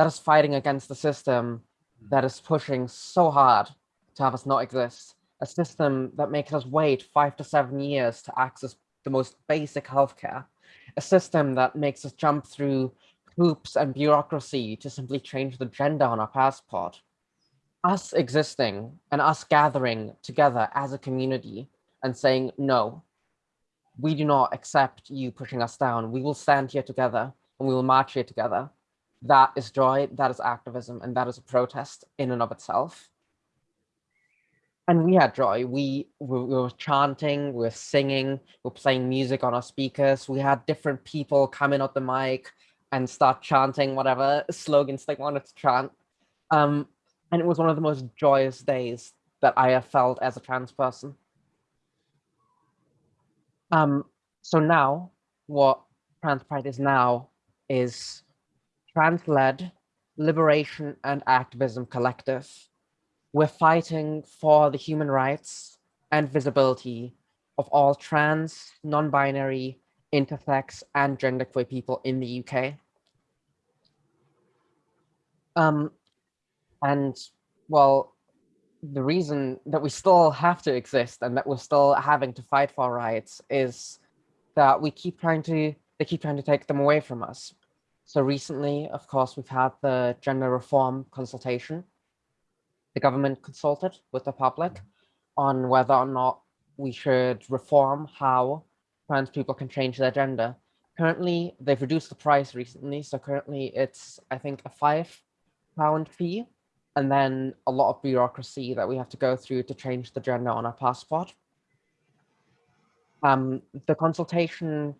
That is fighting against the system that is pushing so hard to have us not exist. A system that makes us wait five to seven years to access the most basic healthcare. A system that makes us jump through hoops and bureaucracy to simply change the gender on our passport. Us existing and us gathering together as a community and saying, no, we do not accept you pushing us down. We will stand here together and we will march here together. That is joy, that is activism, and that is a protest in and of itself. And we had joy. We, we, we were chanting, we were singing, we were playing music on our speakers. We had different people coming in at the mic and start chanting whatever slogans they wanted to chant. Um, and it was one of the most joyous days that I have felt as a trans person. Um, so now, what Trans Pride is now is trans-led liberation and activism collective. We're fighting for the human rights and visibility of all trans, non-binary, intersex, and genderqueer people in the UK. Um, and well, the reason that we still have to exist and that we're still having to fight for rights is that we keep trying to, they keep trying to take them away from us. So recently, of course, we've had the gender reform consultation. The government consulted with the public on whether or not we should reform how trans people can change their gender. Currently, they've reduced the price recently. So currently it's, I think, a five pound fee and then a lot of bureaucracy that we have to go through to change the gender on our passport. Um, the consultation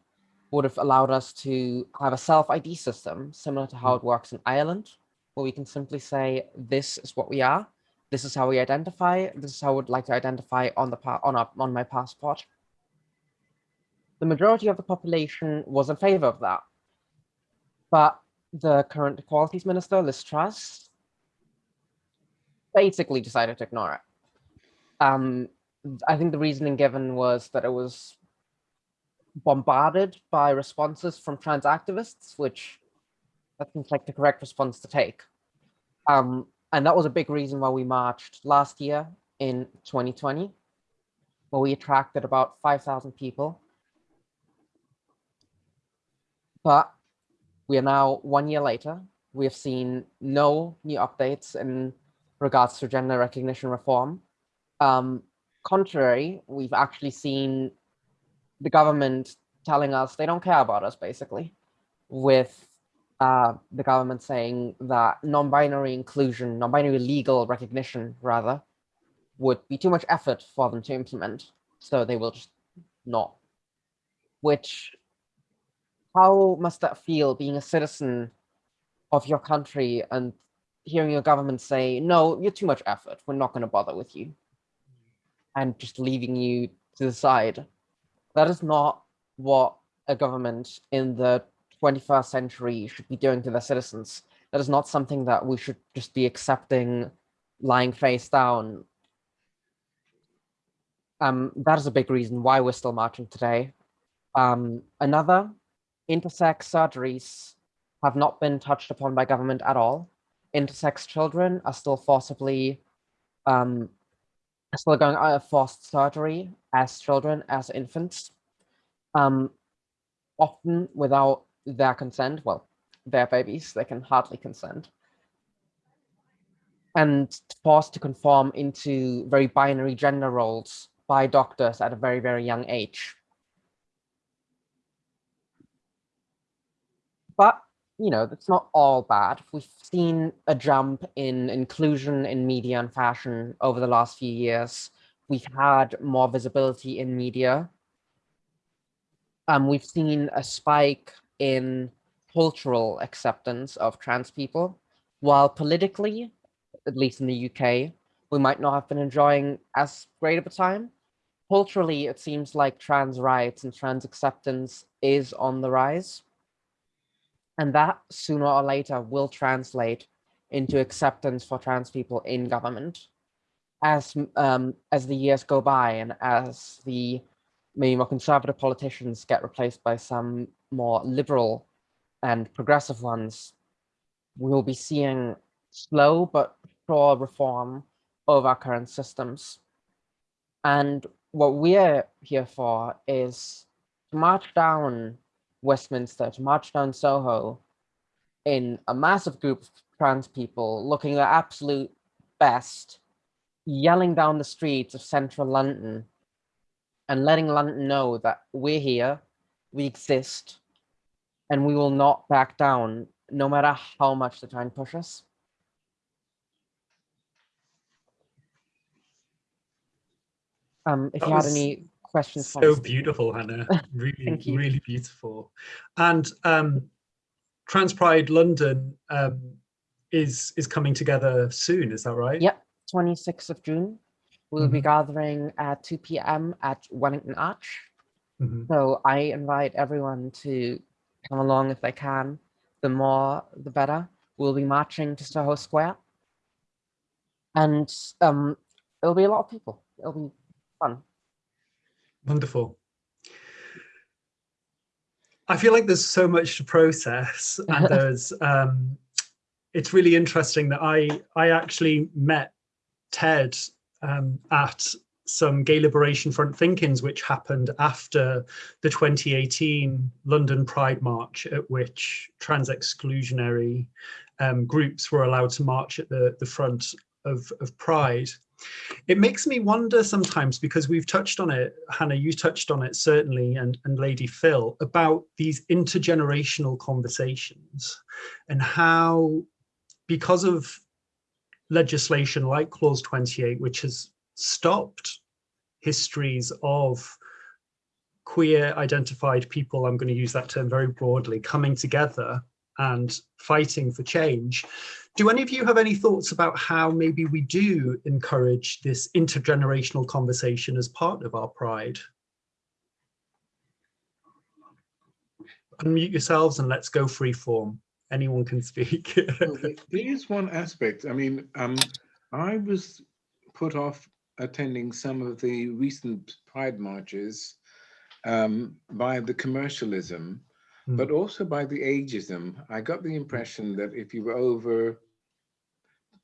would have allowed us to have a self-ID system similar to how it works in Ireland, where we can simply say, this is what we are, this is how we identify, this is how I would like to identify on the on, our, on my passport. The majority of the population was in favor of that. But the current Equalities Minister, Liz Truss, basically decided to ignore it. Um, I think the reasoning given was that it was bombarded by responses from trans activists, which that seems like the correct response to take. Um, and that was a big reason why we marched last year in 2020, where we attracted about 5,000 people. But we are now one year later. We have seen no new updates in regards to gender recognition reform. Um, contrary, we've actually seen the government telling us they don't care about us, basically, with uh, the government saying that non-binary inclusion, non-binary legal recognition, rather, would be too much effort for them to implement. So they will just not. Which, how must that feel being a citizen of your country and hearing your government say, no, you're too much effort. We're not going to bother with you. And just leaving you to the side. That is not what a government in the 21st century should be doing to their citizens. That is not something that we should just be accepting lying face down. um, that is a big reason why we're still marching today. Um, another, intersex surgeries have not been touched upon by government at all. Intersex children are still forcibly, um, still going out of forced surgery as children, as infants, um, often without their consent. Well, their babies, they can hardly consent. And forced to conform into very binary gender roles by doctors at a very, very young age. But, you know, that's not all bad. We've seen a jump in inclusion in media and fashion over the last few years. We've had more visibility in media. Um, we've seen a spike in cultural acceptance of trans people, while politically, at least in the UK, we might not have been enjoying as great of a time. Culturally, it seems like trans rights and trans acceptance is on the rise. And that sooner or later will translate into acceptance for trans people in government. As, um, as the years go by and as the maybe more conservative politicians get replaced by some more liberal and progressive ones, we will be seeing slow but sure reform of our current systems. And what we're here for is to march down Westminster, to march down Soho in a massive group of trans people looking their absolute best, yelling down the streets of central London and letting London know that we're here, we exist, and we will not back down no matter how much they try and push us. Um, if That you had was any questions, So beautiful, Hannah. Really, really beautiful. And um, Trans Pride London um, is is coming together soon. Is that right? Yep. 26th of June, we'll be Mhm. gathering at 2 p.m. at Wellington Arch. Mhm. So I invite everyone to come along if they can. The more, the better. We'll be marching to Soho Square. And um, it'll be a lot of people. It'll be fun. Wonderful. I feel like there's so much to process, and there's um, it's really interesting that I I actually met Ted um, at some Gay Liberation Front think-ins, which happened after the 2018 London Pride March, at which trans exclusionary um, groups were allowed to march at the, the front of, of Pride. It makes me wonder sometimes because we've touched on it, Hannah, you touched on it certainly, and, and Lady Phyll, about these intergenerational conversations and how, because of legislation like Clause 28, which has stopped histories of queer identified people, I'm going to use that term very broadly, coming together and fighting for change. Do any of you have any thoughts about how maybe we do encourage this intergenerational conversation as part of our pride? Unmute yourselves and let's go free form. Anyone can speak. Well, there- There is one aspect, I mean, um, I was put off attending some of the recent Pride marches um, by the commercialism, Hmm. but also by the ageism. I got the impression that if you were over,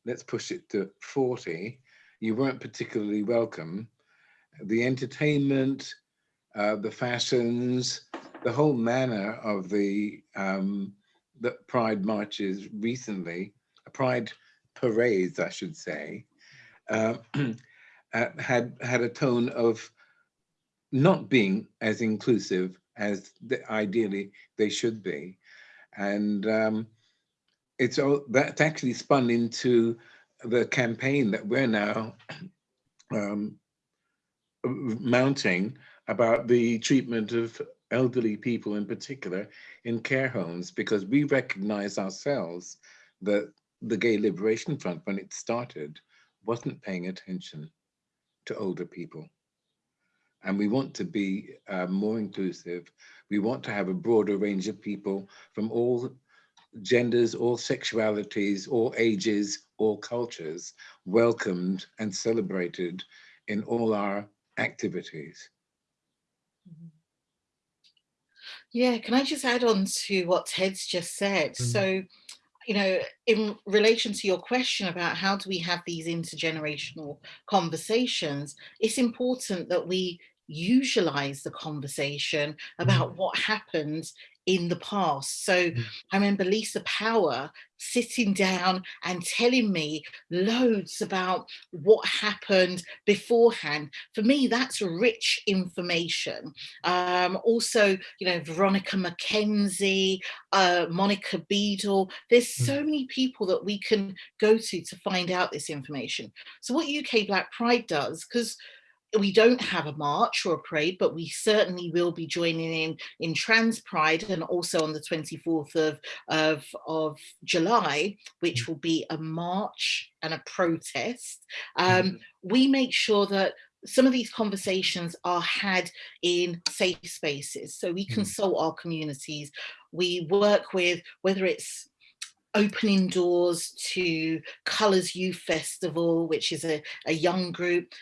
let's push it to 40, you weren't particularly welcome. The entertainment, uh, the fashions, the whole manner of the um, the Pride marches recently, Pride parades, I should say, uh, uh, had had a tone of not being as inclusive as the, ideally they should be, and um, it's all that's actually spun into the campaign that we're now um, mounting about the treatment of elderly people in particular in care homes because we recognize ourselves that the Gay Liberation Front, when it started, wasn't paying attention to older people. And we want to be uh, more inclusive. We want to have a broader range of people from all genders, all sexualities, all ages, all cultures welcomed and celebrated in all our activities. Yeah, can I just add on to what Ted's just said? Mm. So, you know, in relation to your question about how do we have these intergenerational conversations, it's important that we usualize the conversation about what happened in the past. So Mm. I remember Lisa Power sitting down and telling me loads about what happened beforehand. For me, that's rich information. Um, also, you know, Veronica McKenzie, uh, Monica Beadle, there's so many people that we can go to to find out this information. So what UK Black Pride does, because we don't have a march or a parade, but we certainly will be joining in in Trans Pride and also on the 24th of, of, of July, which will be a march and a protest. Um, we make sure that some of these conversations are had in safe spaces. So we Mm. consult our communities. We work with whether it's opening doors to Colours Youth Festival, which is a, a young group,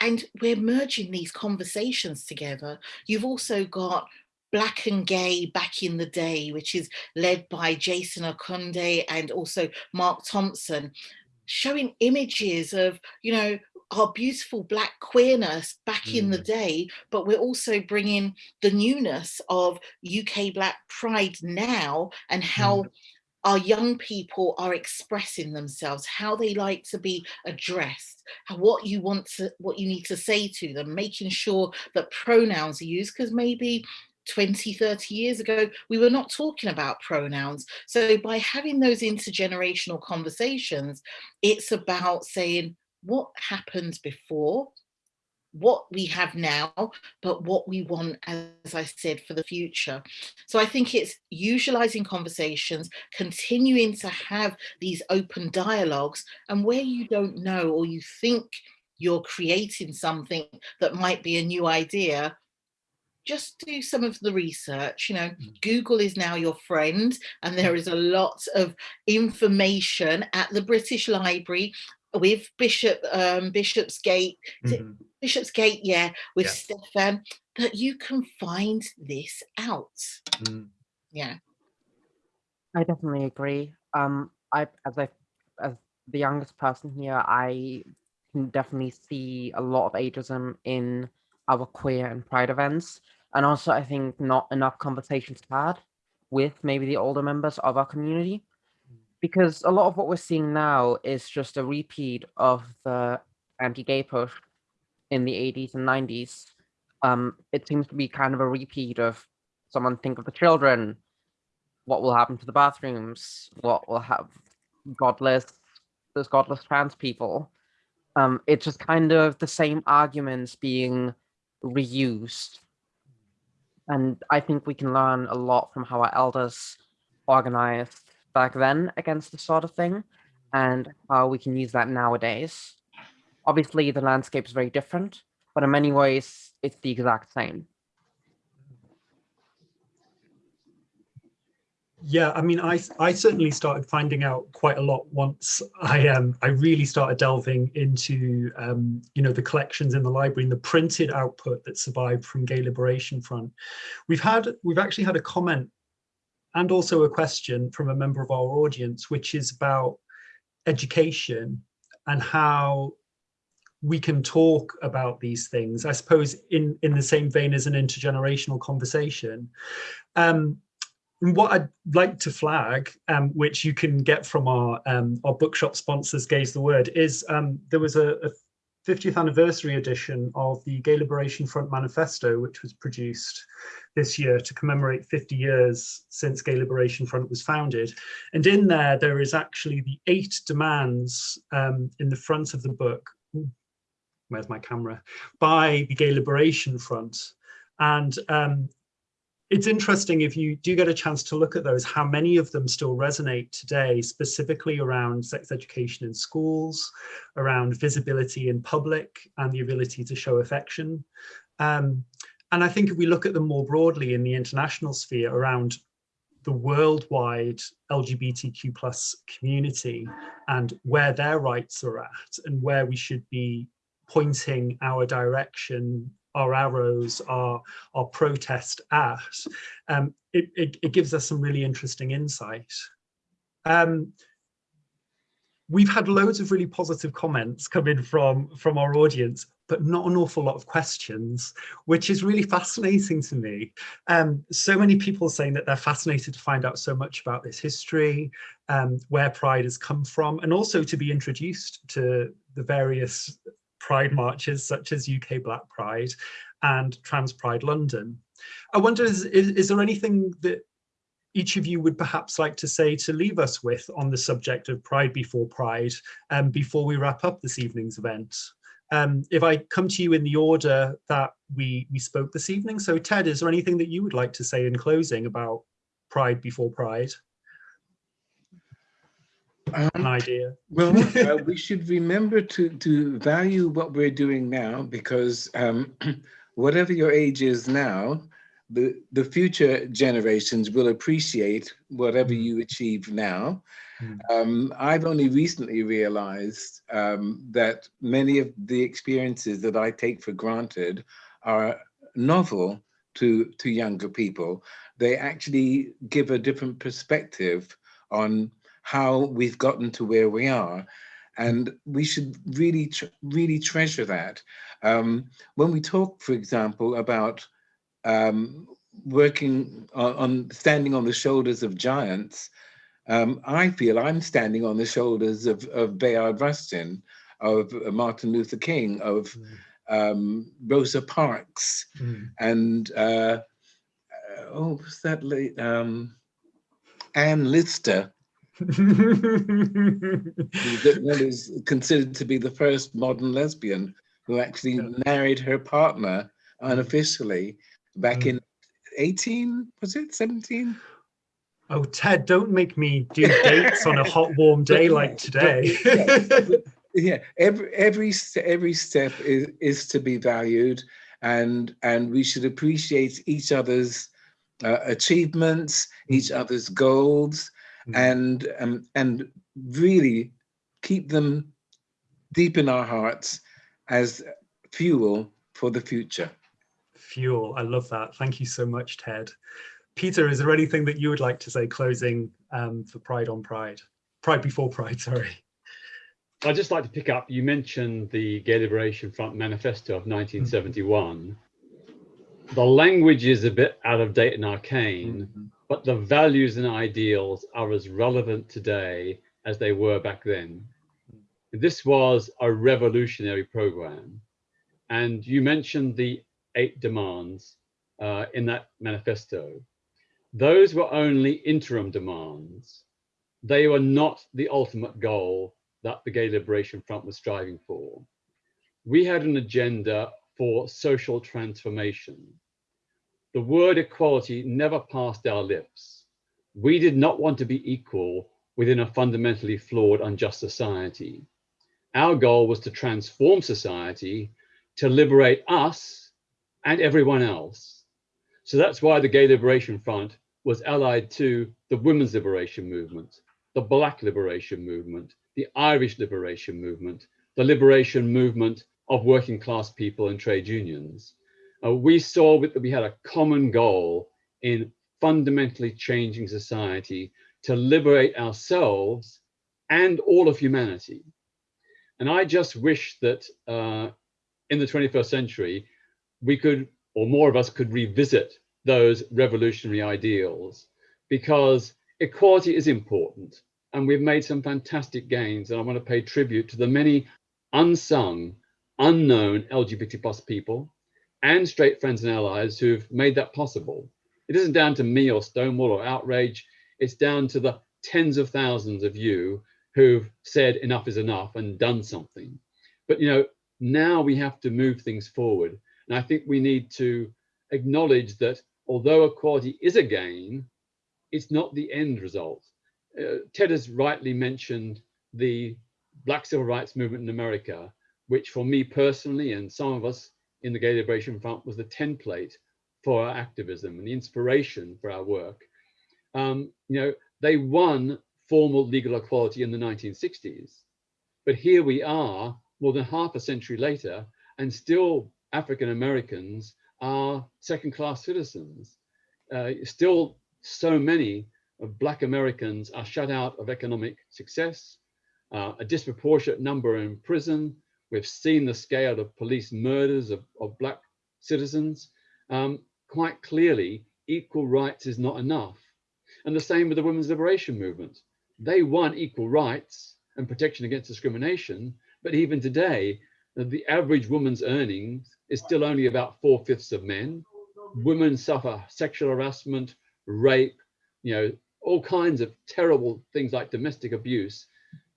and we're merging these conversations together. You've also got Black and Gay Back in the Day, which is led by Jason Okundaye and also Mark Thompson, showing images of, you know, our beautiful black queerness back in the mm. day, but we're also bringing the newness of UK Black Pride now and how mm. Our young people are expressing themselves, how they like to be addressed, what you want to, what you need to say to them, making sure that pronouns are used, because maybe 20, 30 years ago, we were not talking about pronouns. So by having those intergenerational conversations, it's about saying what happened before, what we have now, but what we want, as I said, for the future. So I think it's utilizing conversations, continuing to have these open dialogues, and where you don't know or you think you're creating something that might be a new idea, just do some of the research. You know, mm. Google is now your friend, and there mm. is a lot of information at the British Library with Bishop um, Bishopsgate, is it Mhm. Bishopsgate, yeah, with Yeah. Stefan, that you can find this out. Mm. Yeah. I definitely agree. Um, I as I as the youngest person here, I can definitely see a lot of ageism in our queer and pride events, and also I think not enough conversations had with maybe the older members of our community, because a lot of what we're seeing now is just a repeat of the anti-gay push in the 80s and 90s. Um, it seems to be kind of a repeat of someone think of the children, what will happen to the bathrooms, what will have godless, there's godless trans people. Um, it's just kind of the same arguments being reused. And I think we can learn a lot from how our elders organized back then against this sort of thing and how we can use that nowadays. Obviously, the landscape is very different, but in many ways, it's the exact same. Yeah, I mean, I I certainly started finding out quite a lot once I um I really started delving into um you know the collections in the library and the printed output that survived from Gay Liberation Front. We've had we've actually had a comment and also a question from a member of our audience, which is about education and how we can talk about these things. I suppose in in the same vein as an intergenerational conversation. Um, what I'd like to flag, um, which you can get from our um, our bookshop sponsors, Gay's the Word, is um, there was a, a 50th anniversary edition of the Gay Liberation Front Manifesto, which was produced this year to commemorate 50 years since Gay Liberation Front was founded. And in there, there is actually the eight demands um, in the front of the book. Where's my camera? By the Gay Liberation Front. And um, it's interesting if you do get a chance to look at those, how many of them still resonate today, specifically around sex education in schools, around visibility in public and the ability to show affection. Um, and I think if we look at them more broadly in the international sphere around the worldwide LGBTQ plus community and where their rights are at and where we should be pointing our direction, our arrows, our, our protest at, um, it, it, it, gives us some really interesting insight. Um, we've had loads of really positive comments come in from, from our audience, but not an awful lot of questions, which is really fascinating to me. Um, so many people saying that they're fascinated to find out so much about this history, um, where Pride has come from, and also to be introduced to the various Pride marches, such as UK Black Pride and Trans Pride London. I wonder, is, is, is there anything that each of you would perhaps like to say to leave us with on the subject of Pride Before Pride um, before we wrap up this evening's event? Um, if I come to you in the order that we, we spoke this evening, so Ted, is there anything that you would like to say in closing about Pride Before Pride? Um, An idea? Well, uh, we should remember to, to value what we're doing now because um, whatever your age is now, the, the future generations will appreciate whatever mm. you achieve now. Mm. Um, I've only recently realized um, that many of the experiences that I take for granted are novel to, to younger people. They actually give a different perspective on how we've gotten to where we are. And we should really, really treasure that. Um, when we talk, for example, about um, working on, on, standing on the shoulders of giants, um, I feel I'm standing on the shoulders of, of Bayard Rustin, of Martin Luther King, of mm. um, Rosa Parks, mm. and uh, oh, what's that late? Um, Anne Lister, that is considered to be the first modern lesbian who actually married her partner unofficially back mm. in 18, was it 17? Oh, Ted, don't make me do dates on a hot, warm day like today. yeah, yeah, every every every step is is to be valued, and and we should appreciate each other's uh, achievements, each mm. other's goals, mm. and um, and really keep them deep in our hearts as fuel for the future fuel. I love that. Thank you so much, Ted. Peter, is there anything that you would like to say closing um, for Pride on Pride? Pride before Pride, sorry. I'd just like to pick up, you mentioned the Gay Liberation Front Manifesto of 1971. Mm -hmm. The language is a bit out of date and arcane, mm -hmm. But the values and ideals are as relevant today as they were back then. This was a revolutionary program. And you mentioned the eight demands uh, in that manifesto. Those were only interim demands. They were not the ultimate goal that the Gay Liberation Front was striving for. We had an agenda for social transformation. The word equality never passed our lips. We did not want to be equal within a fundamentally flawed, unjust society. Our goal was to transform society, to liberate us and everyone else. So that's why the Gay Liberation Front was allied to the Women's Liberation Movement, the Black Liberation Movement, the Irish Liberation Movement, the liberation movement of working class people and trade unions. Uh, we saw that we had a common goal in fundamentally changing society to liberate ourselves and all of humanity. And I just wish that uh, in the 21st century, we could, or more of us could revisit those revolutionary ideals because equality is important and we've made some fantastic gains and I want to pay tribute to the many unsung, unknown LGBT plus people and straight friends and allies who've made that possible. It isn't down to me or Stonewall or Outrage, it's down to the tens of thousands of you who've said enough is enough and done something. But you know, now we have to move things forward and I think we need to acknowledge that although equality is a gain, it's not the end result. Uh, Ted has rightly mentioned the Black Civil Rights Movement in America, which for me personally and some of us in the Gay Liberation Front was the template for our activism and the inspiration for our work. Um, you know, they won formal legal equality in the 1960s, but here we are more than half a century later, and still African Americans are second class citizens. Uh, still, so many of Black Americans are shut out of economic success, uh, a disproportionate number in prison. We've seen the scale of police murders of, of Black citizens. Um, quite clearly, equal rights is not enough. And the same with the women's liberation movement. They want equal rights and protection against discrimination, but even today, the average woman's earnings is still only about four fifths of men. Women suffer sexual harassment, rape, you know, all kinds of terrible things like domestic abuse.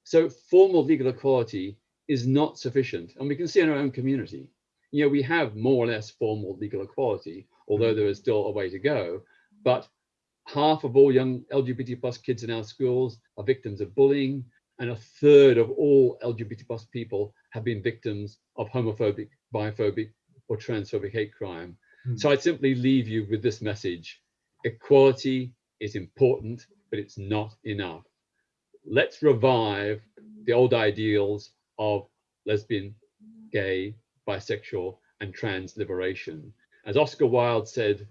So formal legal equality is not sufficient. And we can see in our own community, you know, we have more or less formal legal equality, although there is still a way to go. But half of all young LGBT plus kids in our schools are victims of bullying, and a third of all LGBT plus people have been victims of homophobic, biphobic, or transphobic hate crime. Hmm. So I'd simply leave you with this message. Equality is important, but it's not enough. Let's revive the old ideals of lesbian, gay, bisexual, and trans liberation. As Oscar Wilde said,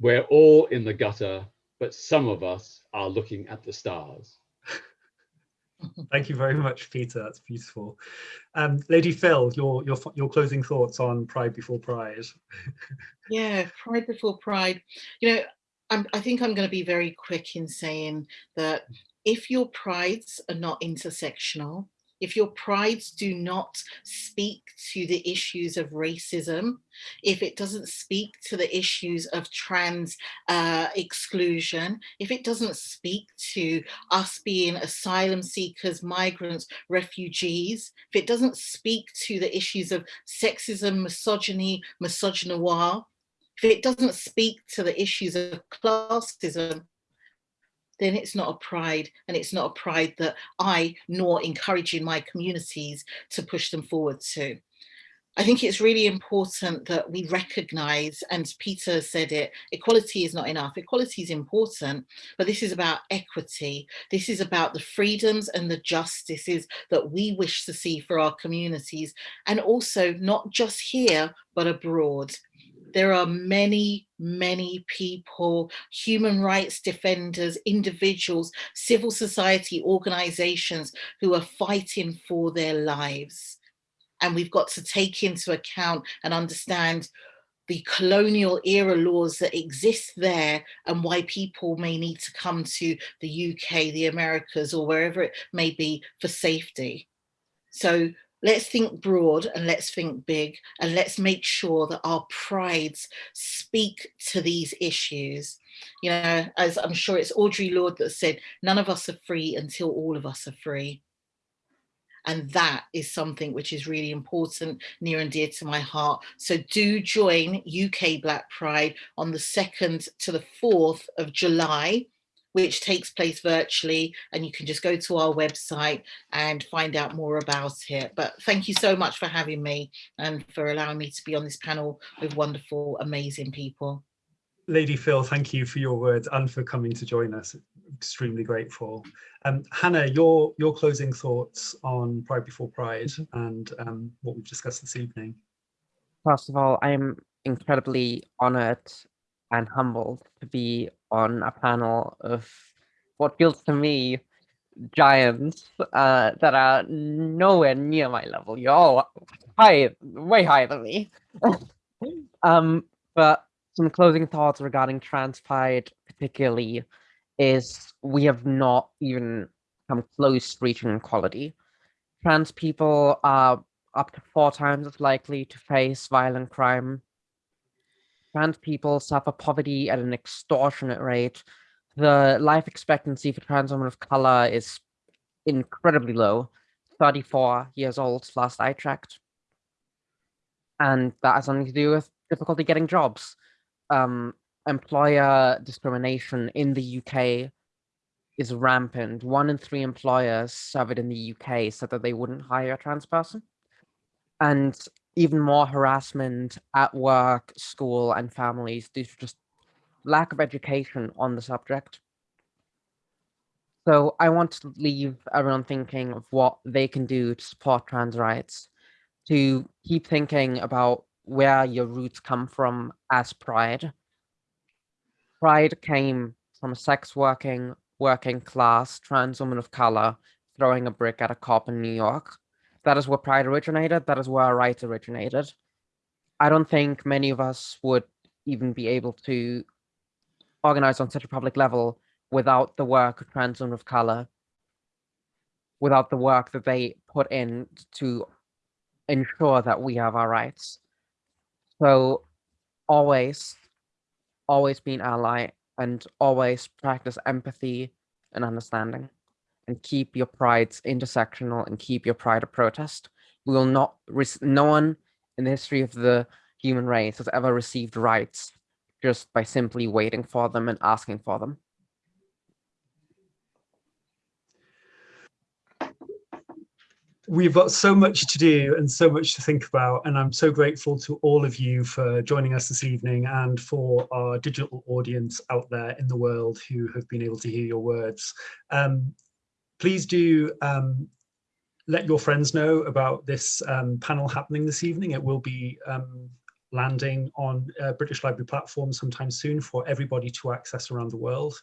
we're all in the gutter, but some of us are looking at the stars. Thank you very much, Peter. That's beautiful. Um, Lady Phyll, your your your closing thoughts on Pride Before Pride. Yeah, Pride Before Pride. You know, I'm, I think I'm going to be very quick in saying that if your prides are not intersectional, if your prides do not speak to the issues of racism, if it doesn't speak to the issues of trans uh, exclusion, if it doesn't speak to us being asylum seekers, migrants, refugees, if it doesn't speak to the issues of sexism, misogyny, misogynoir, if it doesn't speak to the issues of classism, then it's not a pride and it's not a pride that I nor encouraging my communities to push them forward to. I think it's really important that we recognize, and Peter said it, equality is not enough. Equality is important, but this is about equity. This is about the freedoms and the justices that we wish to see for our communities, and also not just here, but abroad there are many, many people, human rights defenders, individuals, civil society organizations who are fighting for their lives. And we've got to take into account and understand the colonial era laws that exist there and why people may need to come to the UK, the Americas, or wherever it may be for safety. So let's think broad and let's think big and let's make sure that our prides speak to these issues. You know, as I'm sure it's Audre Lorde that said, none of us are free until all of us are free. And that is something which is really important, near and dear to my heart. So do join UK Black Pride on the 2nd to the 4th of July which takes place virtually and you can just go to our website and find out more about it. But thank you so much for having me and for allowing me to be on this panel with wonderful, amazing people. Lady Phyll, thank you for your words and for coming to join us. Extremely grateful. Um, Hannah, your your closing thoughts on Pride Before Pride and um, what we've discussed this evening. First of all, I'm incredibly honored and humbled to be on a panel of what feels to me giants uh, that are nowhere near my level. You're all high, way higher than me. um, but some closing thoughts regarding trans pride particularly is we have not even come close to reaching equality. Trans people are up to four times as likely to face violent crime trans people suffer poverty at an extortionate rate. The life expectancy for trans women of color is incredibly low, 34 years old last I checked. And that has something to do with difficulty getting jobs. Um, employer discrimination in the UK is rampant. One in three employers surveyed in the UK said that they wouldn't hire a trans person. And even more harassment at work, school, and families due to just lack of education on the subject. So I want to leave everyone thinking of what they can do to support trans rights, to keep thinking about where your roots come from as pride. Pride came from a sex working, working class trans woman of color throwing a brick at a cop in New York. That is where pride originated. That is where our rights originated. I don't think many of us would even be able to organize on such a public level without the work of trans women of color, without the work that they put in to ensure that we have our rights. So always, always be an ally and always practice empathy and understanding and keep your prides intersectional and keep your pride a protest. We will not, no one in the history of the human race has ever received rights just by simply waiting for them and asking for them. We've got so much to do and so much to think about, and I'm so grateful to all of you for joining us this evening and for our digital audience out there in the world who have been able to hear your words. Um, please do um, let your friends know about this um, panel happening this evening. It will be um, landing on British Library platform sometime soon for everybody to access around the world.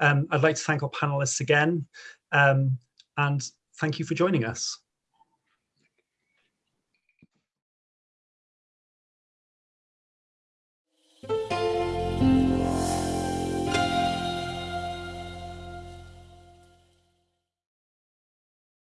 Um, I'd like to thank our panelists again um, and thank you for joining us.